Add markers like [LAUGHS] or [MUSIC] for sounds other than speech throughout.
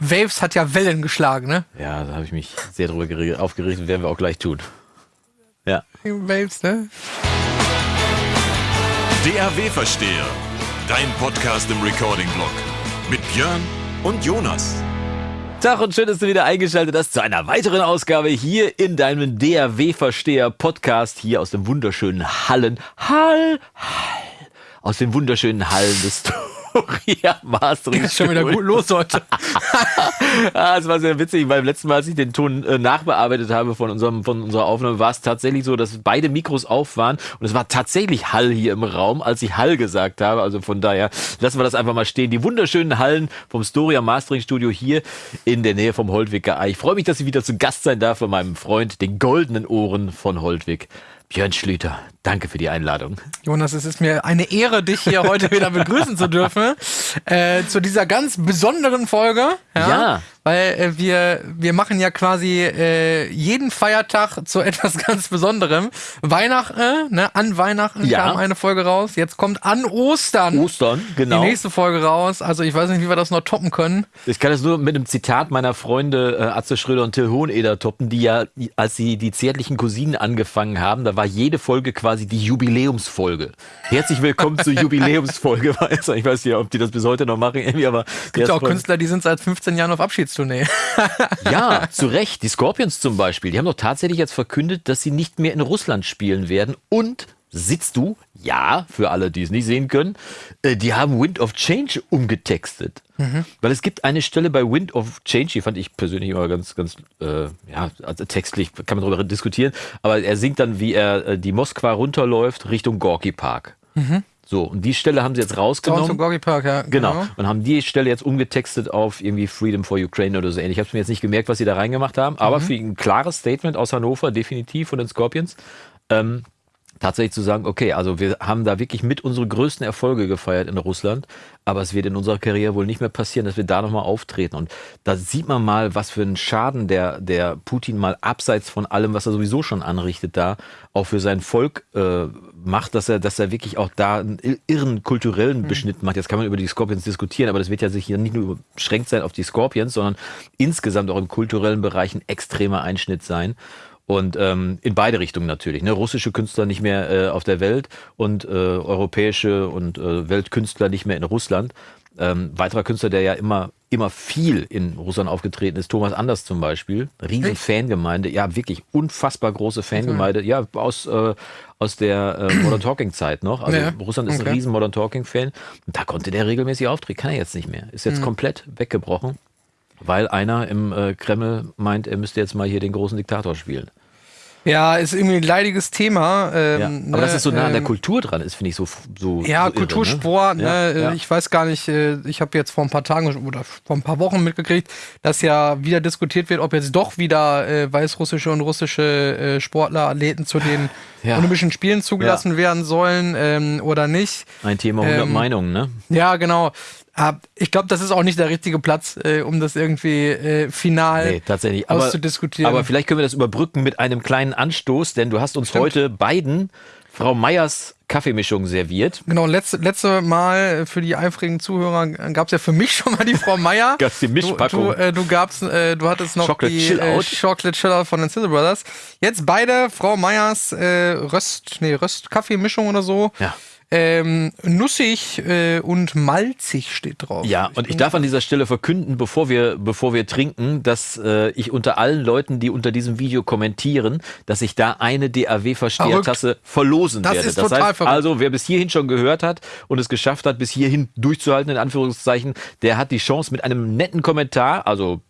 Waves hat ja Wellen geschlagen, ne? Ja, da habe ich mich sehr drüber aufgeregt und werden wir auch gleich tun. Ja. Waves, ne? DAW-Versteher. Dein Podcast im Recording-Blog. Mit Björn und Jonas. Tag und schön, dass du wieder eingeschaltet hast zu einer weiteren Ausgabe hier in deinem DAW-Versteher-Podcast hier aus dem wunderschönen Hallen. Hall, Hall. Aus den wunderschönen Hallen des [LAUGHS] Victoria Mastering. Ist schon wieder gut los heute. [LAUGHS] ah, es war sehr witzig. Beim letzten Mal, als ich den Ton äh, nachbearbeitet habe von, unserem, von unserer Aufnahme, war es tatsächlich so, dass beide Mikros auf waren und es war tatsächlich Hall hier im Raum, als ich Hall gesagt habe. Also von daher lassen wir das einfach mal stehen. Die wunderschönen Hallen vom Storia Mastering Studio hier in der Nähe vom Holtwicker Ei. Ich freue mich, dass ich wieder zu Gast sein darf bei meinem Freund, den goldenen Ohren von Holtwig. Björn Schlüter, danke für die Einladung. Jonas, es ist mir eine Ehre, dich hier heute wieder begrüßen zu dürfen. Äh, zu dieser ganz besonderen Folge. Ja. ja. Weil äh, wir, wir machen ja quasi äh, jeden Feiertag zu [LAUGHS] etwas ganz Besonderem. Weihnachten, ne? An Weihnachten ja. kam eine Folge raus. Jetzt kommt an Ostern. Ostern, genau. Die nächste Folge raus. Also ich weiß nicht, wie wir das noch toppen können. Ich kann das nur mit einem Zitat meiner Freunde äh, Atze Schröder und Till Hoheneder toppen, die ja, als sie die zärtlichen Cousinen angefangen haben, da war jede Folge quasi die Jubiläumsfolge. Herzlich willkommen zur [LAUGHS] Jubiläumsfolge. ich weiß nicht, ob die das bis heute noch machen, irgendwie, aber. Es gibt ja auch Künstler, die sind seit 15 Jahren auf Abschieds Tournee. [LAUGHS] ja, zu Recht. Die Scorpions zum Beispiel, die haben doch tatsächlich jetzt verkündet, dass sie nicht mehr in Russland spielen werden und sitzt du, ja, für alle, die es nicht sehen können, äh, die haben Wind of Change umgetextet. Mhm. Weil es gibt eine Stelle bei Wind of Change, die fand ich persönlich immer ganz, ganz, äh, ja, also textlich kann man darüber diskutieren, aber er singt dann, wie er äh, die Moskwa runterläuft Richtung Gorky Park. Mhm. So, und die Stelle haben sie jetzt rausgenommen. Zum Gorky Park, ja. Genau. genau. Und haben die Stelle jetzt umgetextet auf irgendwie Freedom for Ukraine oder so ähnlich. Ich habe mir jetzt nicht gemerkt, was sie da reingemacht haben, aber mhm. für ein klares Statement aus Hannover, definitiv von den Scorpions. Ähm, tatsächlich zu sagen, okay, also wir haben da wirklich mit unsere größten Erfolge gefeiert in Russland, aber es wird in unserer Karriere wohl nicht mehr passieren, dass wir da nochmal auftreten. Und da sieht man mal, was für einen Schaden der, der Putin mal abseits von allem, was er sowieso schon anrichtet, da auch für sein Volk äh, macht, dass er, dass er wirklich auch da einen irren kulturellen mhm. Beschnitt macht. Jetzt kann man über die Scorpions diskutieren, aber das wird ja sich hier nicht nur beschränkt sein auf die Scorpions, sondern insgesamt auch im kulturellen Bereich ein extremer Einschnitt sein. Und ähm, in beide Richtungen natürlich. Ne? Russische Künstler nicht mehr äh, auf der Welt und äh, europäische und äh, Weltkünstler nicht mehr in Russland. Ähm, weiterer Künstler, der ja immer, immer viel in Russland aufgetreten ist, Thomas Anders zum Beispiel. Riesen Echt? Fangemeinde, ja, wirklich unfassbar große Fangemeinde. Ja, aus, äh, aus der äh, Modern Talking Zeit noch. Also ja. Russland ist okay. ein riesen Modern Talking Fan. Und da konnte der regelmäßig auftreten. Kann er jetzt nicht mehr. Ist jetzt mhm. komplett weggebrochen weil einer im äh, Kreml meint, er müsste jetzt mal hier den großen Diktator spielen. Ja, ist irgendwie ein leidiges Thema. Ähm, ja, aber ne, dass es so nah an der ähm, Kultur dran ist, finde ich so, so Ja, so Kultursport. Irre, ne? Ja, ja. Ich weiß gar nicht, äh, ich habe jetzt vor ein paar Tagen oder vor ein paar Wochen mitgekriegt, dass ja wieder diskutiert wird, ob jetzt doch wieder äh, weißrussische und russische äh, Sportler, Athleten zu den Olympischen Spielen zugelassen werden sollen ähm, oder nicht. Ein Thema 100 ähm, Meinungen, ne? Ja, genau. Ich glaube, das ist auch nicht der richtige Platz, äh, um das irgendwie äh, final nee, tatsächlich. auszudiskutieren. Aber, aber vielleicht können wir das überbrücken mit einem kleinen Anstoß, denn du hast uns Stimmt. heute beiden Frau Meyers Kaffeemischung serviert. Genau, letzte, letzte Mal für die eifrigen Zuhörer gab es ja für mich schon mal die Frau Meyer. [LAUGHS] Gab's die Mischpackung. Du, du, äh, du, gabst, äh, du hattest noch Chocolate die Chill äh, Chocolate Chill Out von den Sizzle Brothers. Jetzt beide Frau Meyers äh, Röst, nee, Röst-Kaffeemischung oder so. Ja. Ähm, nussig äh, und malzig steht drauf. Ja, und ich darf an dieser Stelle verkünden, bevor wir, bevor wir trinken, dass äh, ich unter allen Leuten, die unter diesem Video kommentieren, dass ich da eine DAW-Verstehertasse verlosen das werde. Ist das total heißt verrückt. also, wer bis hierhin schon gehört hat und es geschafft hat, bis hierhin durchzuhalten, in Anführungszeichen, der hat die Chance mit einem netten Kommentar, also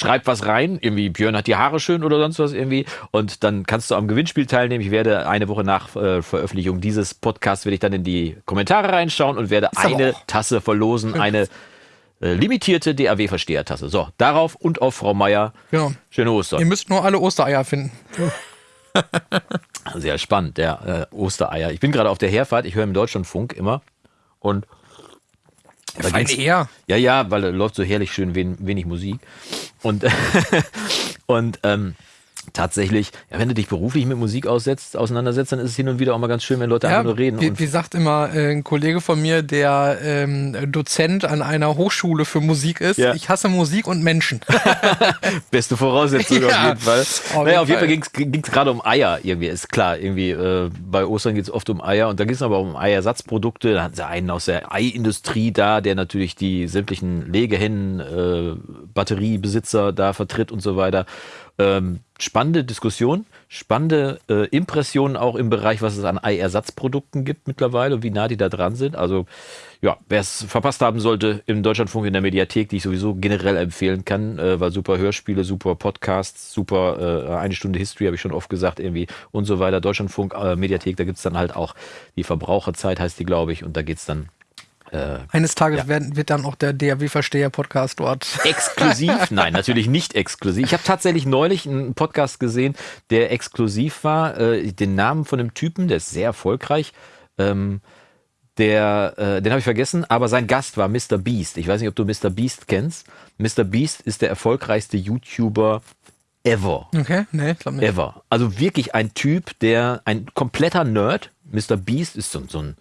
schreib was rein, irgendwie Björn hat die Haare schön oder sonst was irgendwie und dann kannst du am Gewinnspiel teilnehmen. Ich werde eine Woche nach äh, Veröffentlichung dieses Podcasts werde ich dann in die Kommentare reinschauen und werde eine Tasse verlosen, eine äh, limitierte DAW-Verstehertasse. So, darauf und auf Frau Meier. Genau. Schöne Ostern. Ihr müsst nur alle Ostereier finden. [LAUGHS] Sehr spannend, der äh, Ostereier. Ich bin gerade auf der Herfahrt, ich höre im Deutschlandfunk immer und Feine eher. Ja, ja, weil da läuft so herrlich schön wenig, wenig Musik. Und, [LAUGHS] und ähm, tatsächlich, ja, wenn du dich beruflich mit Musik aussetzt, auseinandersetzt, dann ist es hin und wieder auch mal ganz schön, wenn Leute ja, einfach nur reden. Wie, wie sagt immer äh, ein Kollege von mir, der ähm, Dozent an einer Hochschule für Musik ist, ja. ich hasse Musik und Menschen. [LAUGHS] [LAUGHS] Beste Voraussetzung ja. auf jeden Fall. Auf naja, auf jeden Fall ging es gerade um Eier irgendwie, ist klar, irgendwie äh, bei Ostern geht es oft um Eier und da geht es aber auch um Eiersatzprodukte. Da hatten sie einen aus der Eiindustrie da, der natürlich die sämtlichen Legehennen, äh, Batteriebesitzer da vertritt und so weiter. Ähm, spannende Diskussion, spannende äh, Impressionen auch im Bereich, was es an Eiersatzprodukten gibt mittlerweile und wie nah die da dran sind. Also ja, wer es verpasst haben sollte, im Deutschlandfunk in der Mediathek, die ich sowieso generell empfehlen kann, äh, weil super Hörspiele, super Podcasts, super äh, eine Stunde History, habe ich schon oft gesagt, irgendwie und so weiter. Deutschlandfunk, äh, Mediathek, da gibt es dann halt auch die Verbraucherzeit, heißt die, glaube ich, und da geht es dann äh, Eines Tages ja. werden, wird dann auch der DAW-Versteher-Podcast dort. [LAUGHS] Exklusiv? Nein, natürlich nicht exklusiv. Ich habe tatsächlich neulich einen Podcast gesehen, der exklusiv war. Äh, den Namen von einem Typen, der ist sehr erfolgreich. Ähm, der, äh, den habe ich vergessen, aber sein Gast war Mr. Beast. Ich weiß nicht, ob du Mr. Beast kennst. Mr. Beast ist der erfolgreichste YouTuber ever. Okay, nee, glaub nicht. Ever. Also wirklich ein Typ, der ein kompletter Nerd. Mr. Beast ist so, so ein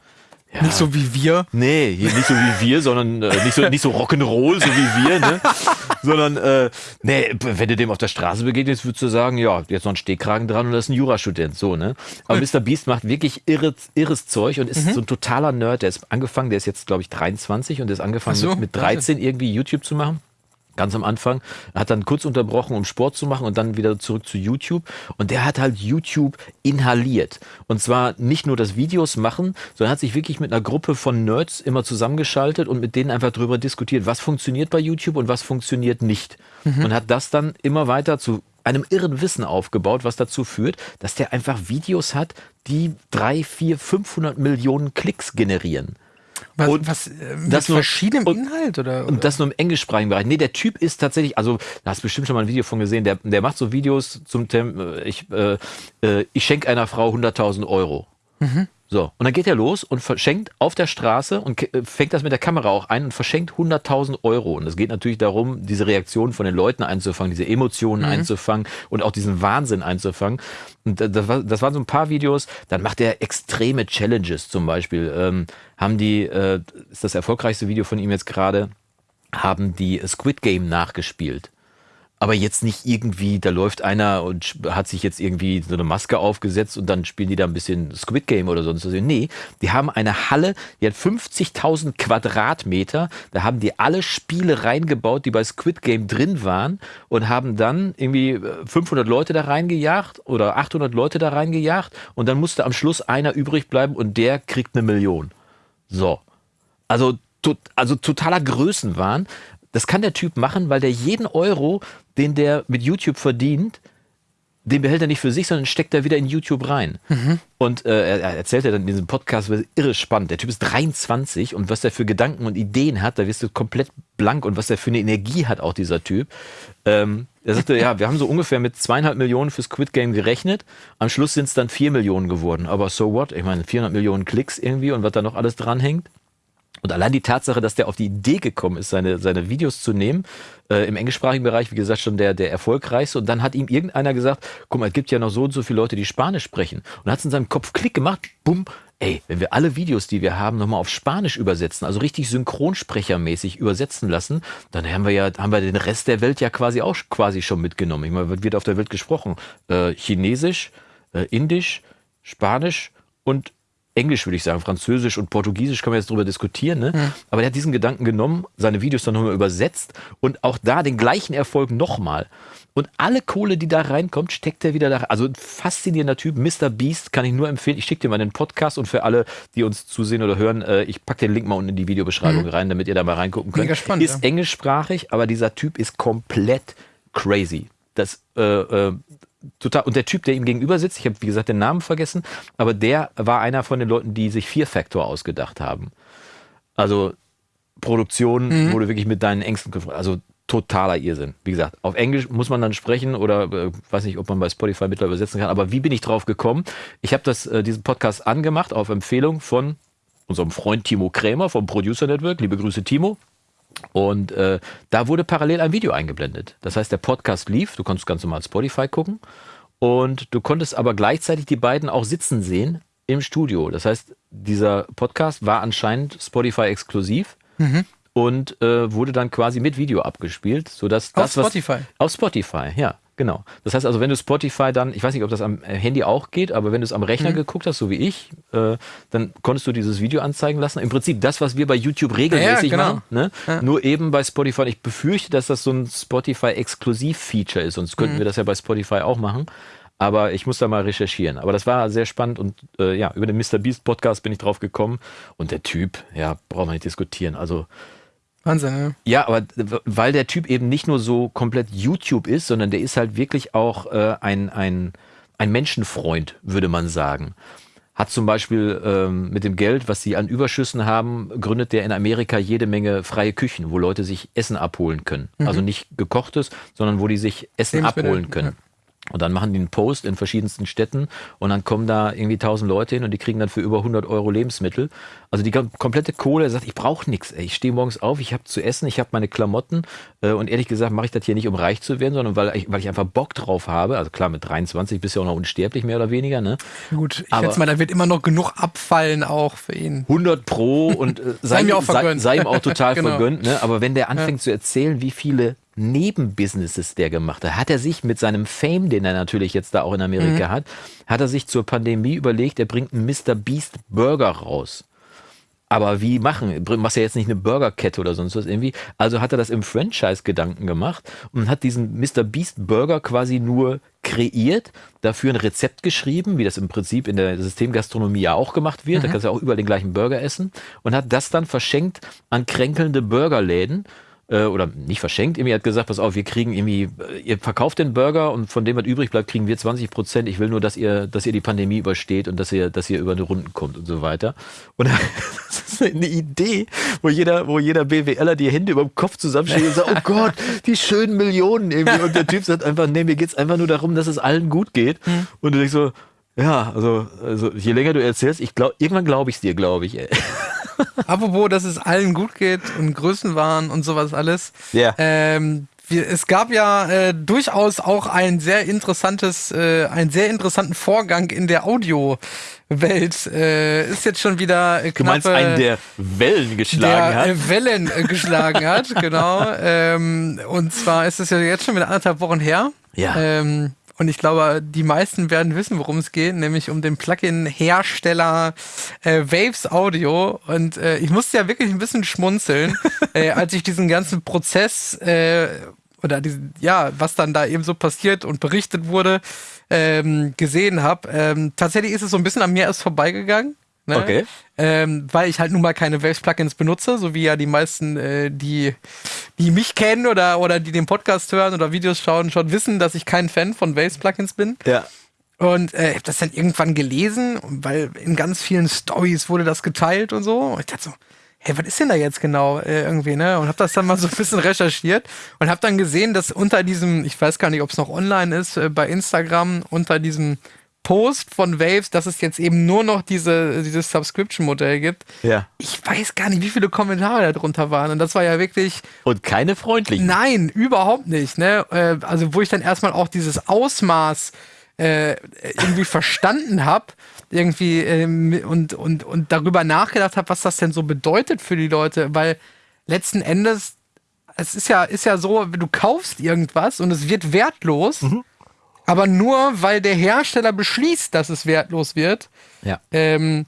ja. Nicht so wie wir. Nee, nicht so wie wir, sondern äh, nicht so, nicht so Rock'n'Roll, so wie wir, ne? [LAUGHS] sondern, äh, nee, wenn du dem auf der Straße begegnest, würdest du sagen, ja, jetzt noch ein Stehkragen dran und das ist ein Jurastudent, so, ne? Aber Mr. Beast macht wirklich irres, irres Zeug und ist mhm. so ein totaler Nerd. Der ist angefangen, der ist jetzt, glaube ich, 23 und der ist angefangen so, mit, mit 13 irgendwie YouTube zu machen ganz am Anfang, hat dann kurz unterbrochen, um Sport zu machen und dann wieder zurück zu YouTube. Und der hat halt YouTube inhaliert. Und zwar nicht nur das Videos machen, sondern hat sich wirklich mit einer Gruppe von Nerds immer zusammengeschaltet und mit denen einfach darüber diskutiert, was funktioniert bei YouTube und was funktioniert nicht. Mhm. Und hat das dann immer weiter zu einem irren Wissen aufgebaut, was dazu führt, dass der einfach Videos hat, die drei, vier, 500 Millionen Klicks generieren. Was, und was äh, das nur, verschiedenem und, Inhalt oder, oder, Und das nur im englischsprachigen Bereich. Nee, der Typ ist tatsächlich, also da hast du bestimmt schon mal ein Video von gesehen, der, der macht so Videos zum Thema, äh, ich, äh, äh, ich schenke einer Frau 100.000 Euro. Mhm. So, und dann geht er los und verschenkt auf der Straße und äh, fängt das mit der Kamera auch ein und verschenkt 100.000 Euro. Und es geht natürlich darum, diese Reaktionen von den Leuten einzufangen, diese Emotionen mhm. einzufangen und auch diesen Wahnsinn einzufangen. Und das, war, das waren so ein paar Videos. Dann macht er extreme Challenges zum Beispiel. Ähm, haben die, äh, ist das erfolgreichste Video von ihm jetzt gerade, haben die Squid Game nachgespielt aber jetzt nicht irgendwie, da läuft einer und hat sich jetzt irgendwie so eine Maske aufgesetzt und dann spielen die da ein bisschen Squid Game oder sonst was. Nee, die haben eine Halle, die hat 50.000 Quadratmeter, da haben die alle Spiele reingebaut, die bei Squid Game drin waren und haben dann irgendwie 500 äh, Leute da reingejagt oder 800 Leute da reingejagt und dann musste am Schluss einer übrig bleiben und der kriegt eine Million. So. Also, also totaler Größenwahn. Das kann der Typ machen, weil der jeden Euro, den der mit YouTube verdient, den behält er nicht für sich, sondern steckt er wieder in YouTube rein. Mhm. Und äh, er, erzählt ja dann in diesem Podcast, irre spannend. Der Typ ist 23 und was der für Gedanken und Ideen hat, da wirst du komplett blank und was der für eine Energie hat, auch dieser Typ. Ähm, er sagte, ja, wir haben so ungefähr mit zweieinhalb Millionen für Squid Game gerechnet. Am Schluss sind es dann vier Millionen geworden. Aber so what? Ich meine, 400 Millionen Klicks irgendwie und was da noch alles dranhängt. Und allein die Tatsache, dass der auf die Idee gekommen ist, seine, seine Videos zu nehmen, äh, im englischsprachigen Bereich, wie gesagt, schon der, der erfolgreichste. Und dann hat ihm irgendeiner gesagt, guck mal, es gibt ja noch so und so viele Leute, die Spanisch sprechen. Und hat es in seinem Kopf Klick gemacht, bumm, ey, wenn wir alle Videos, die wir haben, nochmal auf Spanisch übersetzen, also richtig synchronsprechermäßig übersetzen lassen, dann haben wir ja, haben wir den Rest der Welt ja quasi auch quasi schon mitgenommen. Ich meine, wird auf der Welt gesprochen? Äh, Chinesisch, äh, Indisch, Spanisch und Englisch würde ich sagen, Französisch und Portugiesisch kann man jetzt darüber diskutieren, ne? Mhm. aber der hat diesen Gedanken genommen, seine Videos dann nochmal übersetzt und auch da den gleichen Erfolg nochmal. Und alle Kohle, die da reinkommt, steckt er wieder da. Also ein faszinierender Typ. Mr. Beast kann ich nur empfehlen. Ich schicke dir mal den Podcast und für alle, die uns zusehen oder hören, äh, ich packe den Link mal unten in die Videobeschreibung mhm. rein, damit ihr da mal reingucken könnt. Mega spannend, ist ja. englischsprachig, aber dieser Typ ist komplett crazy. Das äh, äh, total. Und der Typ, der ihm gegenüber sitzt, ich habe wie gesagt den Namen vergessen, aber der war einer von den Leuten, die sich Fear Factor ausgedacht haben. Also Produktion, mhm. wo du wirklich mit deinen Ängsten, also totaler Irrsinn. Wie gesagt, auf Englisch muss man dann sprechen oder äh, weiß nicht, ob man bei Spotify mittlerweile übersetzen kann. Aber wie bin ich drauf gekommen? Ich habe das äh, diesen Podcast angemacht auf Empfehlung von unserem Freund Timo Krämer vom Producer Network. Liebe Grüße, Timo. Und äh, da wurde parallel ein Video eingeblendet. Das heißt, der Podcast lief, du konntest ganz normal Spotify gucken und du konntest aber gleichzeitig die beiden auch sitzen sehen im Studio. Das heißt, dieser Podcast war anscheinend Spotify exklusiv. Mhm und äh, wurde dann quasi mit Video abgespielt, sodass das auf Spotify. Was, auf Spotify, ja. Genau. Das heißt also, wenn du Spotify dann, ich weiß nicht, ob das am Handy auch geht, aber wenn du es am Rechner mhm. geguckt hast, so wie ich, äh, dann konntest du dieses Video anzeigen lassen. Im Prinzip das, was wir bei YouTube regelmäßig ja, genau. machen, ne? ja. nur eben bei Spotify. Ich befürchte, dass das so ein Spotify-Exklusiv-Feature ist, sonst könnten mhm. wir das ja bei Spotify auch machen. Aber ich muss da mal recherchieren. Aber das war sehr spannend und äh, ja, über den Mr. Beast Podcast bin ich drauf gekommen. Und der Typ, ja, braucht man nicht diskutieren. Also Wahnsinn, ja. Ja, aber weil der Typ eben nicht nur so komplett YouTube ist, sondern der ist halt wirklich auch äh, ein, ein, ein Menschenfreund, würde man sagen. Hat zum Beispiel ähm, mit dem Geld, was sie an Überschüssen haben, gründet der in Amerika jede Menge freie Küchen, wo Leute sich Essen abholen können. Mhm. Also nicht gekochtes, sondern wo die sich Essen abholen können. Ja. Und dann machen die einen Post in verschiedensten Städten und dann kommen da irgendwie tausend Leute hin und die kriegen dann für über 100 Euro Lebensmittel. Also die komplette Kohle sagt, ich brauche nichts. Ich stehe morgens auf, ich habe zu essen, ich habe meine Klamotten äh, und ehrlich gesagt mache ich das hier nicht, um reich zu werden, sondern weil ich, weil ich einfach Bock drauf habe. Also klar, mit 23 bist du ja auch noch unsterblich, mehr oder weniger. Ne? Gut, ich Aber schätze mal, da wird immer noch genug abfallen auch für ihn. 100 pro und äh, sei, sei, sei, sei, ihm auch total [LAUGHS] genau. vergönnt. Ne? Aber wenn der anfängt ja. zu erzählen, wie viele Nebenbusinesses der gemacht hat. Hat er sich mit seinem Fame, den er natürlich jetzt da auch in Amerika mhm. hat, hat er sich zur Pandemie überlegt, er bringt einen Mr. Beast Burger raus. Aber wie machen? Machst ja jetzt nicht eine Burgerkette oder sonst was irgendwie. Also hat er das im Franchise-Gedanken gemacht und hat diesen Mr. Beast Burger quasi nur kreiert, dafür ein Rezept geschrieben, wie das im Prinzip in der Systemgastronomie ja auch gemacht wird. Mhm. Da kannst du auch überall den gleichen Burger essen und hat das dann verschenkt an kränkelnde Burgerläden äh, oder nicht verschenkt, irgendwie hat gesagt, pass auf, wir kriegen irgendwie, ihr verkauft den Burger und von dem, was übrig bleibt, kriegen wir 20 Prozent. Ich will nur, dass ihr, dass ihr die Pandemie übersteht und dass ihr, dass ihr über eine Runden kommt und so weiter. Und [LAUGHS] das ist eine Idee, wo jeder, wo jeder BWLer die Hände über dem Kopf zusammenschlägt und sagt, oh Gott, die schönen Millionen irgendwie. Und der Typ sagt einfach, nee, mir geht's einfach nur darum, dass es allen gut geht. Hm. Und du denkst so, ja, also, also je länger du erzählst, ich glaub, irgendwann glaube ich es dir, glaube ich. Ey. Apropos, dass es allen gut geht und Größenwahn und sowas alles. Ja. Ähm, wir, es gab ja äh, durchaus auch ein sehr interessantes, äh, einen sehr interessanten Vorgang in der Audio-Welt. Äh, ist jetzt schon wieder knappe, Du meinst einen, der Wellen geschlagen der, hat? Äh, Wellen äh, geschlagen hat, [LAUGHS] genau. Ähm, und zwar ist es ja jetzt schon wieder anderthalb Wochen her. Ja. Ähm, und ich glaube, die meisten werden wissen, worum es geht, nämlich um den Plugin-Hersteller äh, Waves Audio. Und äh, ich musste ja wirklich ein bisschen schmunzeln, [LAUGHS] äh, als ich diesen ganzen Prozess äh, oder diesen, ja, was dann da eben so passiert und berichtet wurde, ähm, gesehen habe. Ähm, tatsächlich ist es so ein bisschen an mir erst vorbeigegangen. Ne? Okay. Ähm, weil ich halt nun mal keine Waves-Plugins benutze, so wie ja die meisten, äh, die, die mich kennen oder, oder die den Podcast hören oder Videos schauen, schon wissen, dass ich kein Fan von Waves-Plugins bin. Ja. Und äh, ich habe das dann irgendwann gelesen, weil in ganz vielen Stories wurde das geteilt und so. Und ich dachte so, hey, was ist denn da jetzt genau äh, irgendwie, ne? Und habe das dann mal so ein bisschen recherchiert und habe dann gesehen, dass unter diesem, ich weiß gar nicht, ob es noch online ist, äh, bei Instagram, unter diesem Post von Waves, dass es jetzt eben nur noch diese, dieses Subscription-Modell gibt. Ja. Ich weiß gar nicht, wie viele Kommentare darunter waren. Und das war ja wirklich. Und keine freundlichen. Nein, überhaupt nicht. Ne? Äh, also, wo ich dann erstmal auch dieses Ausmaß äh, irgendwie verstanden habe irgendwie ähm, und, und, und darüber nachgedacht habe, was das denn so bedeutet für die Leute, weil letzten Endes, es ist ja, ist ja so, du kaufst irgendwas und es wird wertlos. Mhm aber nur weil der Hersteller beschließt, dass es wertlos wird ja. ähm,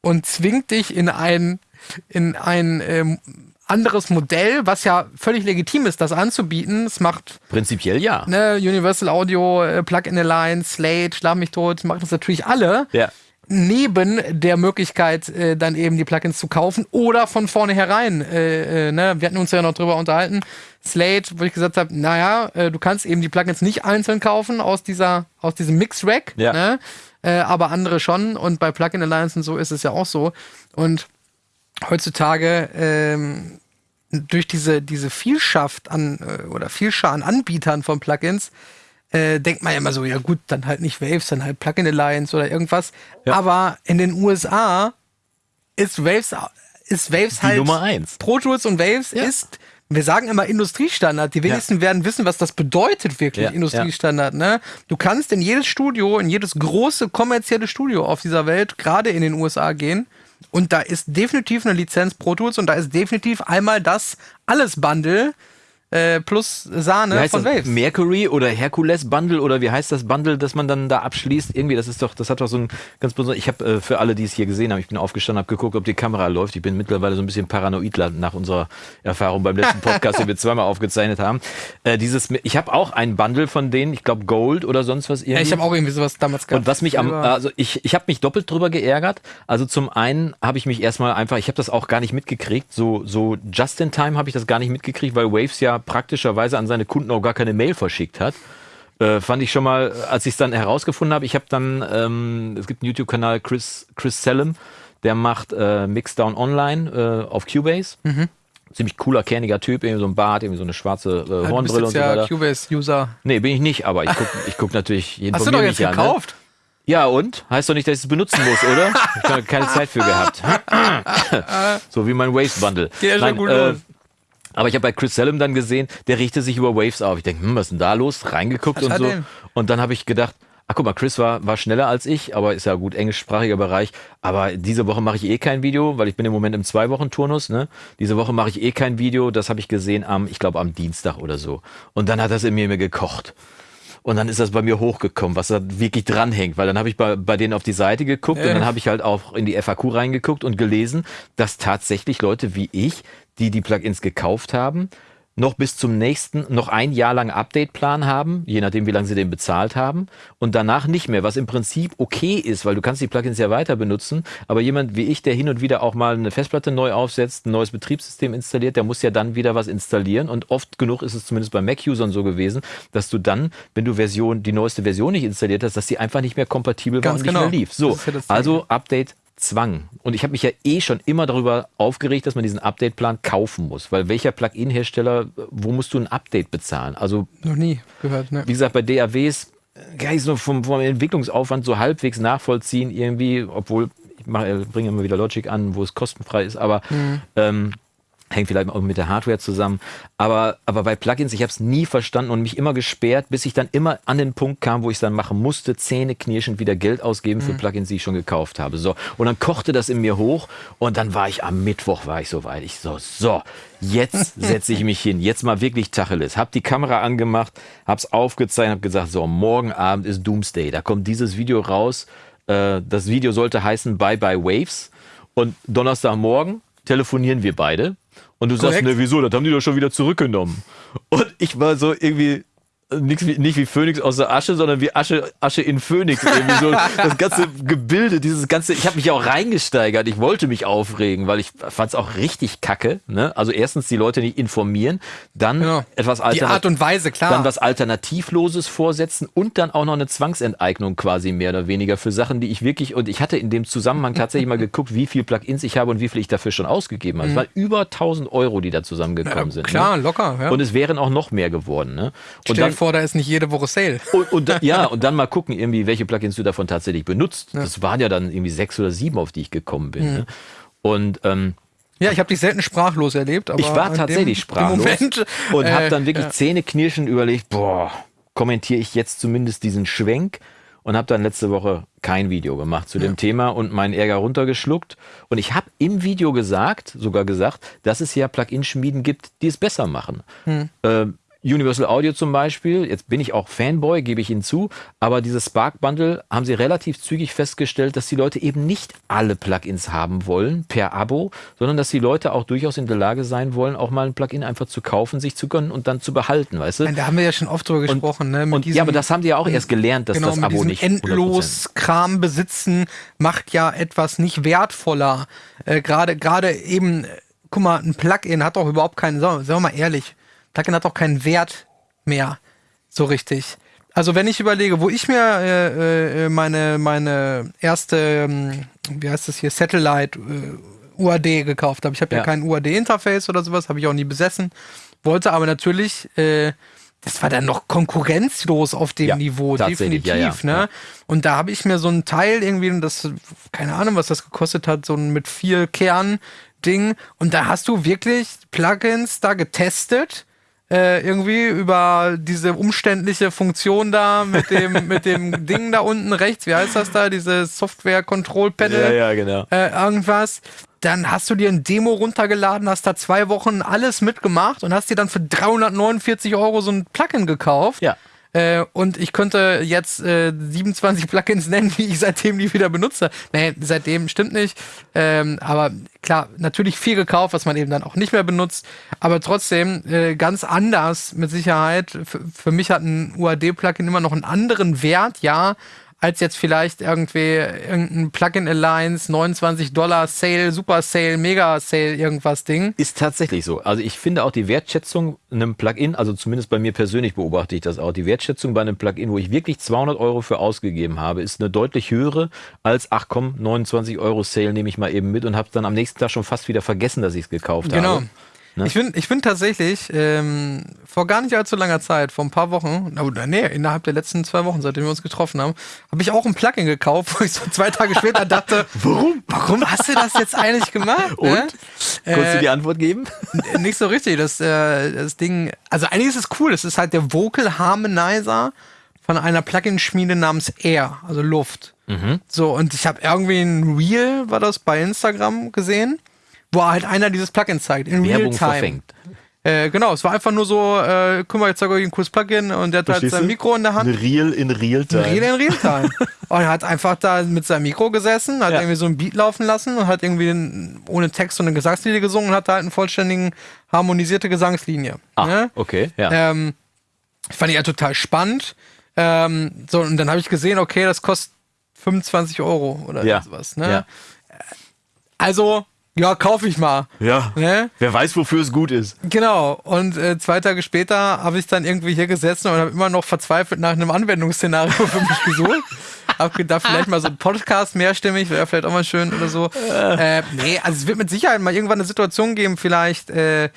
und zwingt dich in ein, in ein ähm, anderes Modell, was ja völlig legitim ist, das anzubieten. Es macht prinzipiell ja. Ne, Universal Audio, äh, Plug-in Alliance, Slate, Schlag mich tot, machen das natürlich alle. Ja neben der Möglichkeit, äh, dann eben die Plugins zu kaufen oder von vornherein. Äh, äh, ne? Wir hatten uns ja noch drüber unterhalten. Slate, wo ich gesagt habe, naja, äh, du kannst eben die Plugins nicht einzeln kaufen aus dieser, aus diesem Mix-Rack, ja. ne? Äh, aber andere schon. Und bei Plugin Alliance und so ist es ja auch so. Und heutzutage ähm, durch diese, diese Vielschaft an äh, oder Vielschar an Anbietern von Plugins äh, denkt man ja immer so, ja gut, dann halt nicht Waves, dann halt Plugin Alliance oder irgendwas. Ja. Aber in den USA ist Waves ist Waves halt. Nummer eins. Pro Tools und Waves ja. ist wir sagen immer Industriestandard. Die wenigsten ja. werden wissen, was das bedeutet wirklich, Industriestandard. Ne? Du kannst in jedes Studio, in jedes große kommerzielle Studio auf dieser Welt, gerade in den USA gehen. Und da ist definitiv eine Lizenz Pro Tools und da ist definitiv einmal das Alles-Bundle äh, plus Sahne von Waves. Mercury oder Hercules Bundle oder wie heißt das Bundle, das man dann da abschließt? Irgendwie, das ist doch, das hat doch so ein ganz besonderes. Ich habe äh, für alle, die es hier gesehen haben, ich bin aufgestanden, habe geguckt, ob die Kamera läuft. Ich bin mittlerweile so ein bisschen paranoid nach unserer Erfahrung beim letzten [LAUGHS] Podcast, den wir zweimal aufgezeichnet haben. Äh, dieses, ich habe auch ein Bundle von denen, ich glaube Gold oder sonst was irgendwie. Ja, ich habe auch irgendwie sowas damals gehabt. Und was mich am, also ich, ich habe mich doppelt drüber geärgert. Also zum einen habe ich mich erstmal einfach, ich habe das auch gar nicht mitgekriegt, so, so just in time habe ich das gar nicht mitgekriegt, weil Waves ja praktischerweise an seine Kunden auch gar keine Mail verschickt hat. Äh, fand ich schon mal, als ich es dann herausgefunden habe, ich habe dann, ähm, es gibt einen YouTube-Kanal Chris, Chris Sellem, der macht äh, Mixdown Online äh, auf Cubase. Mhm. Ziemlich cooler, kerniger Typ, irgendwie so ein Bart, irgendwie so eine schwarze äh, Hornbrille und so weiter. ja Cubase-User. Nee, bin ich nicht, aber ich gucke [LAUGHS] ich guck natürlich jeden Hast du doch jetzt ne? gekauft? An, ne? Ja, und? Heißt doch nicht, dass ich es benutzen muss, oder? Ich habe keine Zeit für gehabt. [LAUGHS] so wie mein Waste-Bundle. Ja, schon gut äh, aber ich habe bei Chris Sellem dann gesehen, der richtet sich über Waves auf. Ich denke, hm, was ist denn da los? Reingeguckt was und so. Denn? Und dann habe ich gedacht, ach guck mal, Chris war, war schneller als ich, aber ist ja gut englischsprachiger Bereich. Aber diese Woche mache ich eh kein Video, weil ich bin im Moment im Zwei-Wochen-Turnus. Ne? Diese Woche mache ich eh kein Video. Das habe ich gesehen am, ich glaube, am Dienstag oder so. Und dann hat das in mir, mir gekocht. Und dann ist das bei mir hochgekommen, was da wirklich dranhängt. Weil dann habe ich bei, bei denen auf die Seite geguckt äh. und dann habe ich halt auch in die FAQ reingeguckt und gelesen, dass tatsächlich Leute wie ich die die Plugins gekauft haben, noch bis zum nächsten, noch ein Jahr lang Update-Plan haben, je nachdem, wie lange sie den bezahlt haben, und danach nicht mehr, was im Prinzip okay ist, weil du kannst die Plugins ja weiter benutzen, aber jemand wie ich, der hin und wieder auch mal eine Festplatte neu aufsetzt, ein neues Betriebssystem installiert, der muss ja dann wieder was installieren und oft genug ist es zumindest bei Mac-Usern so gewesen, dass du dann, wenn du Version, die neueste Version nicht installiert hast, dass die einfach nicht mehr kompatibel Ganz war und genau. nicht mehr lief. So, also Update Zwang. Und ich habe mich ja eh schon immer darüber aufgeregt, dass man diesen Update-Plan kaufen muss. Weil welcher Plugin-Hersteller, wo musst du ein Update bezahlen? Also noch nie gehört. Ne? Wie gesagt, bei DAWs kann ich es nur vom, vom Entwicklungsaufwand so halbwegs nachvollziehen irgendwie, obwohl ich mache, bringe immer wieder Logic an, wo es kostenfrei ist, aber mhm. ähm, hängt vielleicht auch mit der Hardware zusammen. Aber, aber bei Plugins, ich habe es nie verstanden und mich immer gesperrt, bis ich dann immer an den Punkt kam, wo ich es dann machen musste, Zähne knirschend wieder Geld ausgeben für mhm. Plugins, die ich schon gekauft habe. So. Und dann kochte das in mir hoch und dann war ich am Mittwoch, war ich so weit. Ich so, so, jetzt [LAUGHS] setze ich mich hin, jetzt mal wirklich Tacheles. Hab die Kamera angemacht, hab's aufgezeichnet, hab gesagt, so, morgen Abend ist Doomsday. Da kommt dieses Video raus. Äh, das Video sollte heißen Bye Bye Waves. Und Donnerstagmorgen telefonieren wir beide und du Korrekt. sagst, ne, wieso, das haben die doch schon wieder zurückgenommen. Und ich war so irgendwie, Nix wie, nicht wie Phönix aus der Asche, sondern wie Asche, Asche in Phönix. Irgendwie so [LAUGHS] das ganze Gebilde, dieses ganze, ich habe mich auch reingesteigert. Ich wollte mich aufregen, weil ich fand es auch richtig kacke. Ne? Also erstens die Leute nicht informieren, dann ja. etwas Alternativ Die Art und Weise, klar. Dann was Alternativloses vorsetzen und dann auch noch eine Zwangsenteignung quasi mehr oder weniger für Sachen, die ich wirklich, und ich hatte in dem Zusammenhang tatsächlich mal geguckt, wie viel Plugins ich habe und wie viel ich dafür schon ausgegeben habe. Mhm. Es waren über 1000 Euro, die da zusammengekommen ja, sind. Klar, ne? locker. Ja. Und es wären auch noch mehr geworden. Ne? Und dann, vor, da ist nicht jede Woche Sale. Und, und da, [LAUGHS] ja, und dann mal gucken, irgendwie, welche Plugins du davon tatsächlich benutzt. Ja. Das waren ja dann irgendwie sechs oder sieben, auf die ich gekommen bin. Mhm. Ne? Und ähm, ja, ich habe dich selten sprachlos erlebt. Aber ich war tatsächlich dem, sprachlos Moment, und äh, habe dann wirklich ja. Zähneknirschen überlegt, boah, kommentiere ich jetzt zumindest diesen Schwenk und habe dann letzte Woche kein Video gemacht zu ja. dem Thema und meinen Ärger runtergeschluckt. Und ich habe im Video gesagt, sogar gesagt, dass es ja Plugin-Schmieden gibt, die es besser machen. Hm. Äh, Universal Audio zum Beispiel, jetzt bin ich auch Fanboy, gebe ich Ihnen zu, aber dieses Spark Bundle haben sie relativ zügig festgestellt, dass die Leute eben nicht alle Plugins haben wollen per Abo, sondern dass die Leute auch durchaus in der Lage sein wollen, auch mal ein Plugin einfach zu kaufen, sich zu gönnen und dann zu behalten, weißt du? Da haben wir ja schon oft drüber gesprochen, und, ne? und, diesem, ja, aber das haben die ja auch erst gelernt, dass genau, das Abo nicht endlos Kram besitzen macht ja etwas nicht wertvoller. Äh, Gerade gerade eben, guck mal, ein Plugin hat doch überhaupt keinen, sagen wir mal ehrlich, Plugin hat auch keinen Wert mehr so richtig. Also wenn ich überlege, wo ich mir äh, äh, meine, meine erste, ähm, wie heißt das hier, Satellite äh, UAD gekauft habe. Ich habe ja. ja. kein UAD-Interface oder sowas, habe ich auch nie besessen. Wollte aber natürlich, äh, das war dann noch konkurrenzlos auf dem ja, Niveau, definitiv. Ja, ne? Und da habe ich mir so ein Teil irgendwie, das, keine Ahnung, was das gekostet hat, so ein mit vier Kernen, Ding. Und da hast du wirklich Plugins da getestet. Äh, irgendwie über diese umständliche Funktion da mit dem, [LAUGHS] mit dem Ding da unten rechts, wie heißt das da? Diese Software Control Panel. Ja, ja, genau. Äh, irgendwas. Dann hast du dir ein Demo runtergeladen, hast da zwei Wochen alles mitgemacht und hast dir dann für 349 Euro so ein Plugin gekauft. Ja. Äh, und ich könnte jetzt äh, 27 Plugins nennen, die ich seitdem nie wieder benutze. Nee, seitdem stimmt nicht. Ähm, aber klar, natürlich viel gekauft, was man eben dann auch nicht mehr benutzt. Aber trotzdem äh, ganz anders mit Sicherheit. F für mich hat ein UAD-Plugin immer noch einen anderen Wert, ja, als jetzt vielleicht irgendwie irgendein Plugin Alliance, 29 Dollar Sale, Super Sale, Mega Sale, irgendwas Ding. Ist tatsächlich so. Also ich finde auch die Wertschätzung einem Plugin, also zumindest bei mir persönlich beobachte ich das auch, die Wertschätzung bei einem Plugin, wo ich wirklich 200 Euro für ausgegeben habe, ist eine deutlich höhere als, ach komm, 29 Euro Sale nehme ich mal eben mit und habe dann am nächsten Tag schon fast wieder vergessen, dass ich es gekauft genau. habe. Genau. Ne? Ich finde ich find tatsächlich, ähm, vor gar nicht allzu langer Zeit, vor ein paar Wochen, oder nee, innerhalb der letzten zwei Wochen, seitdem wir uns getroffen haben, habe ich auch ein Plugin gekauft, [LAUGHS] wo ich so zwei Tage später dachte, [LAUGHS] warum? Warum hast du das jetzt eigentlich gemacht? Und? Ne? Konntest äh, du die Antwort geben? Nicht so richtig. Das, äh, das Ding, also eigentlich ist es cool. Es ist halt der Vocal Harmonizer von einer Plugin-Schmiede namens Air, also Luft. Mhm. So, und ich habe irgendwie ein Reel, war das bei Instagram gesehen wo halt einer dieses Plugin zeigt, in Werbung Real. Verfängt. Äh, genau, es war einfach nur so, äh, guck mal, jetzt zeige ich euch ein cooles Plugin und der hat halt sein Mikro in der Hand. Ein Real in Real-Time. Real in Real-Time. [LAUGHS] und er hat einfach da mit seinem Mikro gesessen, hat ja. irgendwie so ein Beat laufen lassen und hat irgendwie einen, ohne Text und eine Gesangslinie gesungen und hat da halt eine vollständigen, harmonisierte Gesangslinie. Ah, ne? okay, ja. Ähm, fand ich ja total spannend. Ähm, so, und dann habe ich gesehen, okay, das kostet 25 Euro oder ja. sowas. Ne? Ja. Also, ja, kaufe ich mal. Ja. Ne? Wer weiß, wofür es gut ist. Genau. Und äh, zwei Tage später habe ich dann irgendwie hier gesessen und habe immer noch verzweifelt nach einem Anwendungsszenario für mich gesucht. [LAUGHS] hab gedacht, vielleicht mal so ein Podcast mehrstimmig, wäre vielleicht auch mal schön oder so. Äh, nee, also es wird mit Sicherheit mal irgendwann eine Situation geben, vielleicht, äh,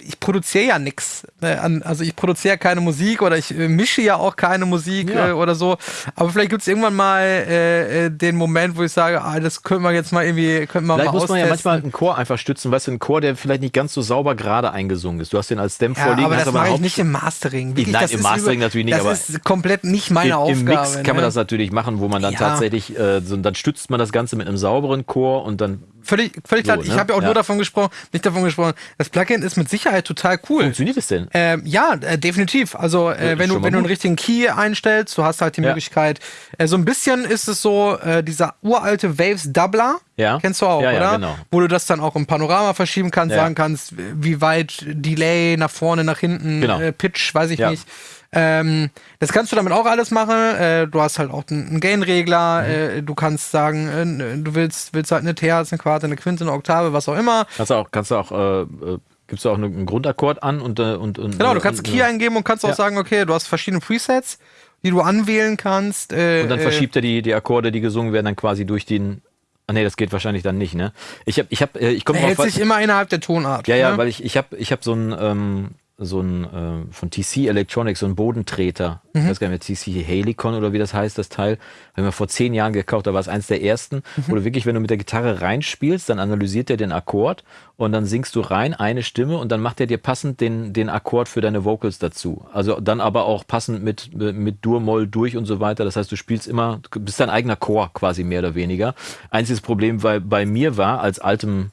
ich produziere ja nichts. Ne, also ich produziere keine Musik oder ich äh, mische ja auch keine Musik ja. äh, oder so. Aber vielleicht gibt es irgendwann mal äh, äh, den Moment, wo ich sage, ah, das können wir jetzt mal irgendwie, können wir vielleicht mal muss man ja manchmal einen Chor einfach stützen, weißt du, einen Chor, der vielleicht nicht ganz so sauber gerade eingesungen ist. Du hast den als Stem ja, vorliegen. Aber das mache ich nicht im Mastering. Wirklich, Nein, im Mastering über, natürlich nicht. Das aber ist komplett nicht meine im, Aufgabe. Im Mix kann man ne? das natürlich machen, wo man dann ja. tatsächlich, äh, so, dann stützt man das Ganze mit einem sauberen Chor und dann völlig, völlig so, klar. Ne? Ich habe ja auch ja. nur davon gesprochen, nicht davon gesprochen. Das Plugin ist mit Sicherheit total cool. Funktioniert es denn? Ähm, ja, äh, definitiv. Also äh, wenn du wenn du einen richtigen Key einstellst, du hast halt die ja. Möglichkeit. Äh, so ein bisschen ist es so äh, dieser uralte Waves Doubler. Ja. Kennst du auch, ja, oder? Genau. Wo du das dann auch im Panorama verschieben kannst, sagen kannst, wie weit Delay nach vorne, nach hinten, genau. Äh, Pitch, weiß ich nicht. Ähm, das kannst du damit auch alles machen. Äh, du hast halt auch einen Gain-Regler. Mhm. Äh, du kannst sagen, äh, du willst, willst halt eine Terz, eine Quarte, eine Quinte, eine Oktave, was auch immer. Kannst du auch, kannst du auch äh, äh gibst du auch einen Grundakkord an und, äh, und, und Genau, du kannst und, Key eingeben und kannst ja. auch sagen, okay, du hast verschiedene Presets, die du anwählen kannst. Äh, und dann verschiebt er die, die Akkorde, die gesungen werden, dann quasi durch den Ah nee, das geht wahrscheinlich dann nicht, ne? Ich habe ich habe ich komme hält sich immer innerhalb der Tonart. Ja, ja, ne? weil ich ich habe ich habe so ein ähm, so ein äh, von TC Electronics, so ein Bodentreter. Mhm. Ich weiß gar nicht mehr, TC Helicon oder wie das heißt, das Teil. Habe ich mir vor zehn Jahren gekauft, da war es eins der ersten, mhm. wo du wirklich, wenn du mit der Gitarre reinspielst, dann analysiert er den Akkord und dann singst du rein eine Stimme und dann macht er dir passend den, den Akkord für deine Vocals dazu. Also dann aber auch passend mit, mit Dur-Moll durch und so weiter. Das heißt, du spielst immer, du bist dein eigener Chor quasi mehr oder weniger. Einziges Problem bei, bei mir war, als altem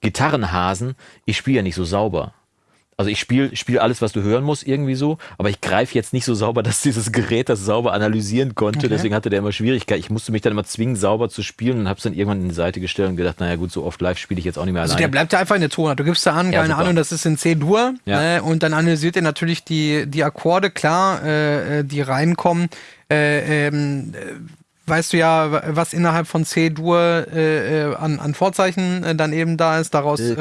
Gitarrenhasen, ich spiele ja nicht so sauber. Also ich spiele spiel alles, was du hören musst, irgendwie so, aber ich greife jetzt nicht so sauber, [LAUGHS] dass dieses Gerät das sauber analysieren konnte. Okay. Deswegen hatte der immer Schwierigkeiten. Ich musste mich dann immer zwingen, sauber zu spielen und habe es dann irgendwann in die Seite gestellt und gedacht, naja gut, so oft live spiele ich jetzt auch nicht mehr also alleine. Der bleibt ja einfach in der Tonart. Du gibst da an, ja, keine super. Ahnung, das ist in C-Dur ja. ne, und dann analysiert er natürlich die, die Akkorde, klar, äh, äh die reinkommen. Äh, ähm, weißt du ja, was innerhalb von C-Dur äh, äh, an, an Vorzeichen äh, dann eben da ist. Daraus äh,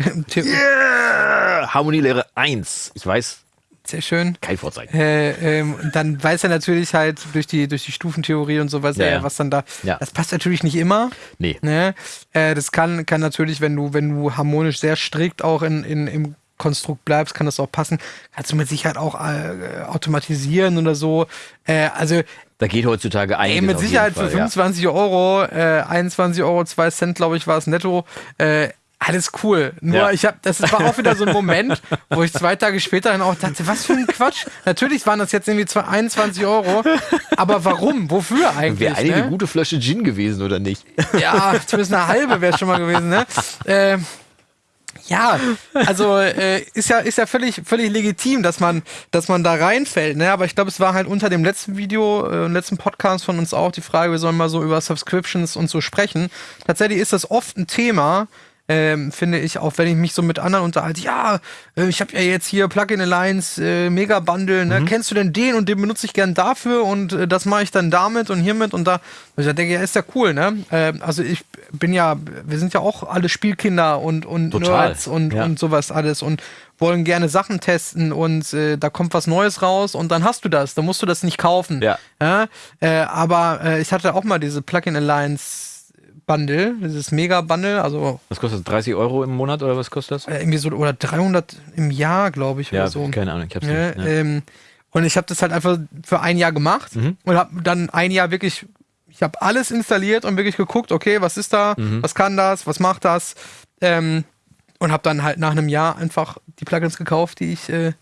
yeah! Harmonielehre 1. Ich weiß. Sehr schön. Kein Vorzeichen. Äh, ähm, dann weiß er natürlich halt durch die, durch die Stufentheorie und sowas, ja, ja. was dann da. Ja. Das passt natürlich nicht immer. Nee. Ne? Äh, das kann, kann natürlich, wenn du, wenn du harmonisch sehr strikt auch in, in, im Konstrukt bleibst, kann das auch passen. Kannst du mit Sicherheit auch äh, automatisieren oder so. Äh, also Da geht heutzutage einiges. Ey, mit Sicherheit Fall, für 25 ja. Euro, äh, 21 Euro, 2 Cent, glaube ich, war es netto. Äh, alles cool. Nur ja. ich habe, das war auch wieder so ein [LAUGHS] Moment, wo ich zwei Tage später dann auch dachte, was für ein Quatsch. Natürlich waren das jetzt irgendwie 21 Euro, aber warum? Wofür eigentlich? Wäre eigentlich ne? eine gute Flasche Gin gewesen oder nicht? Ja, zumindest eine halbe wäre schon mal gewesen. Ne? Äh, ja, also äh, ist ja ist ja völlig völlig legitim, dass man dass man da reinfällt. Ne? Aber ich glaube, es war halt unter dem letzten Video, äh, letzten Podcast von uns auch die Frage, wir sollen mal so über Subscriptions und so sprechen. Tatsächlich ist das oft ein Thema, ähm, finde ich, auch wenn ich mich so mit anderen unterhalte, ja, äh, ich habe ja jetzt hier Plugin Alliance äh, Mega Bundle, ne? Mhm. kennst du denn den und den benutze ich gern dafür und äh, das mache ich dann damit und hiermit und da. Und ich denke, ja, ist ja cool, ne? Äh, also ich bin ja, wir sind ja auch alle Spielkinder und, und Total. Nerds und, ja. und sowas alles und wollen gerne Sachen testen und äh, da kommt was Neues raus und dann hast du das, dann musst du das nicht kaufen. Ja. ja? Äh, aber äh, ich hatte auch mal diese Plugin Alliance Bundle, dieses Mega-Bundle. Also, was kostet das? 30 Euro im Monat oder was kostet das? Äh, irgendwie so, oder 300 im Jahr, glaube ich. Ja, oder so. keine Ahnung, ich hab's ja, nicht. Ja. Ähm, und ich habe das halt einfach für ein Jahr gemacht mhm. und habe dann ein Jahr wirklich, ich habe alles installiert und wirklich geguckt, okay, was ist da, mhm. was kann das, was macht das. Ähm, und habe dann halt nach einem Jahr einfach die Plugins gekauft, die ich, äh,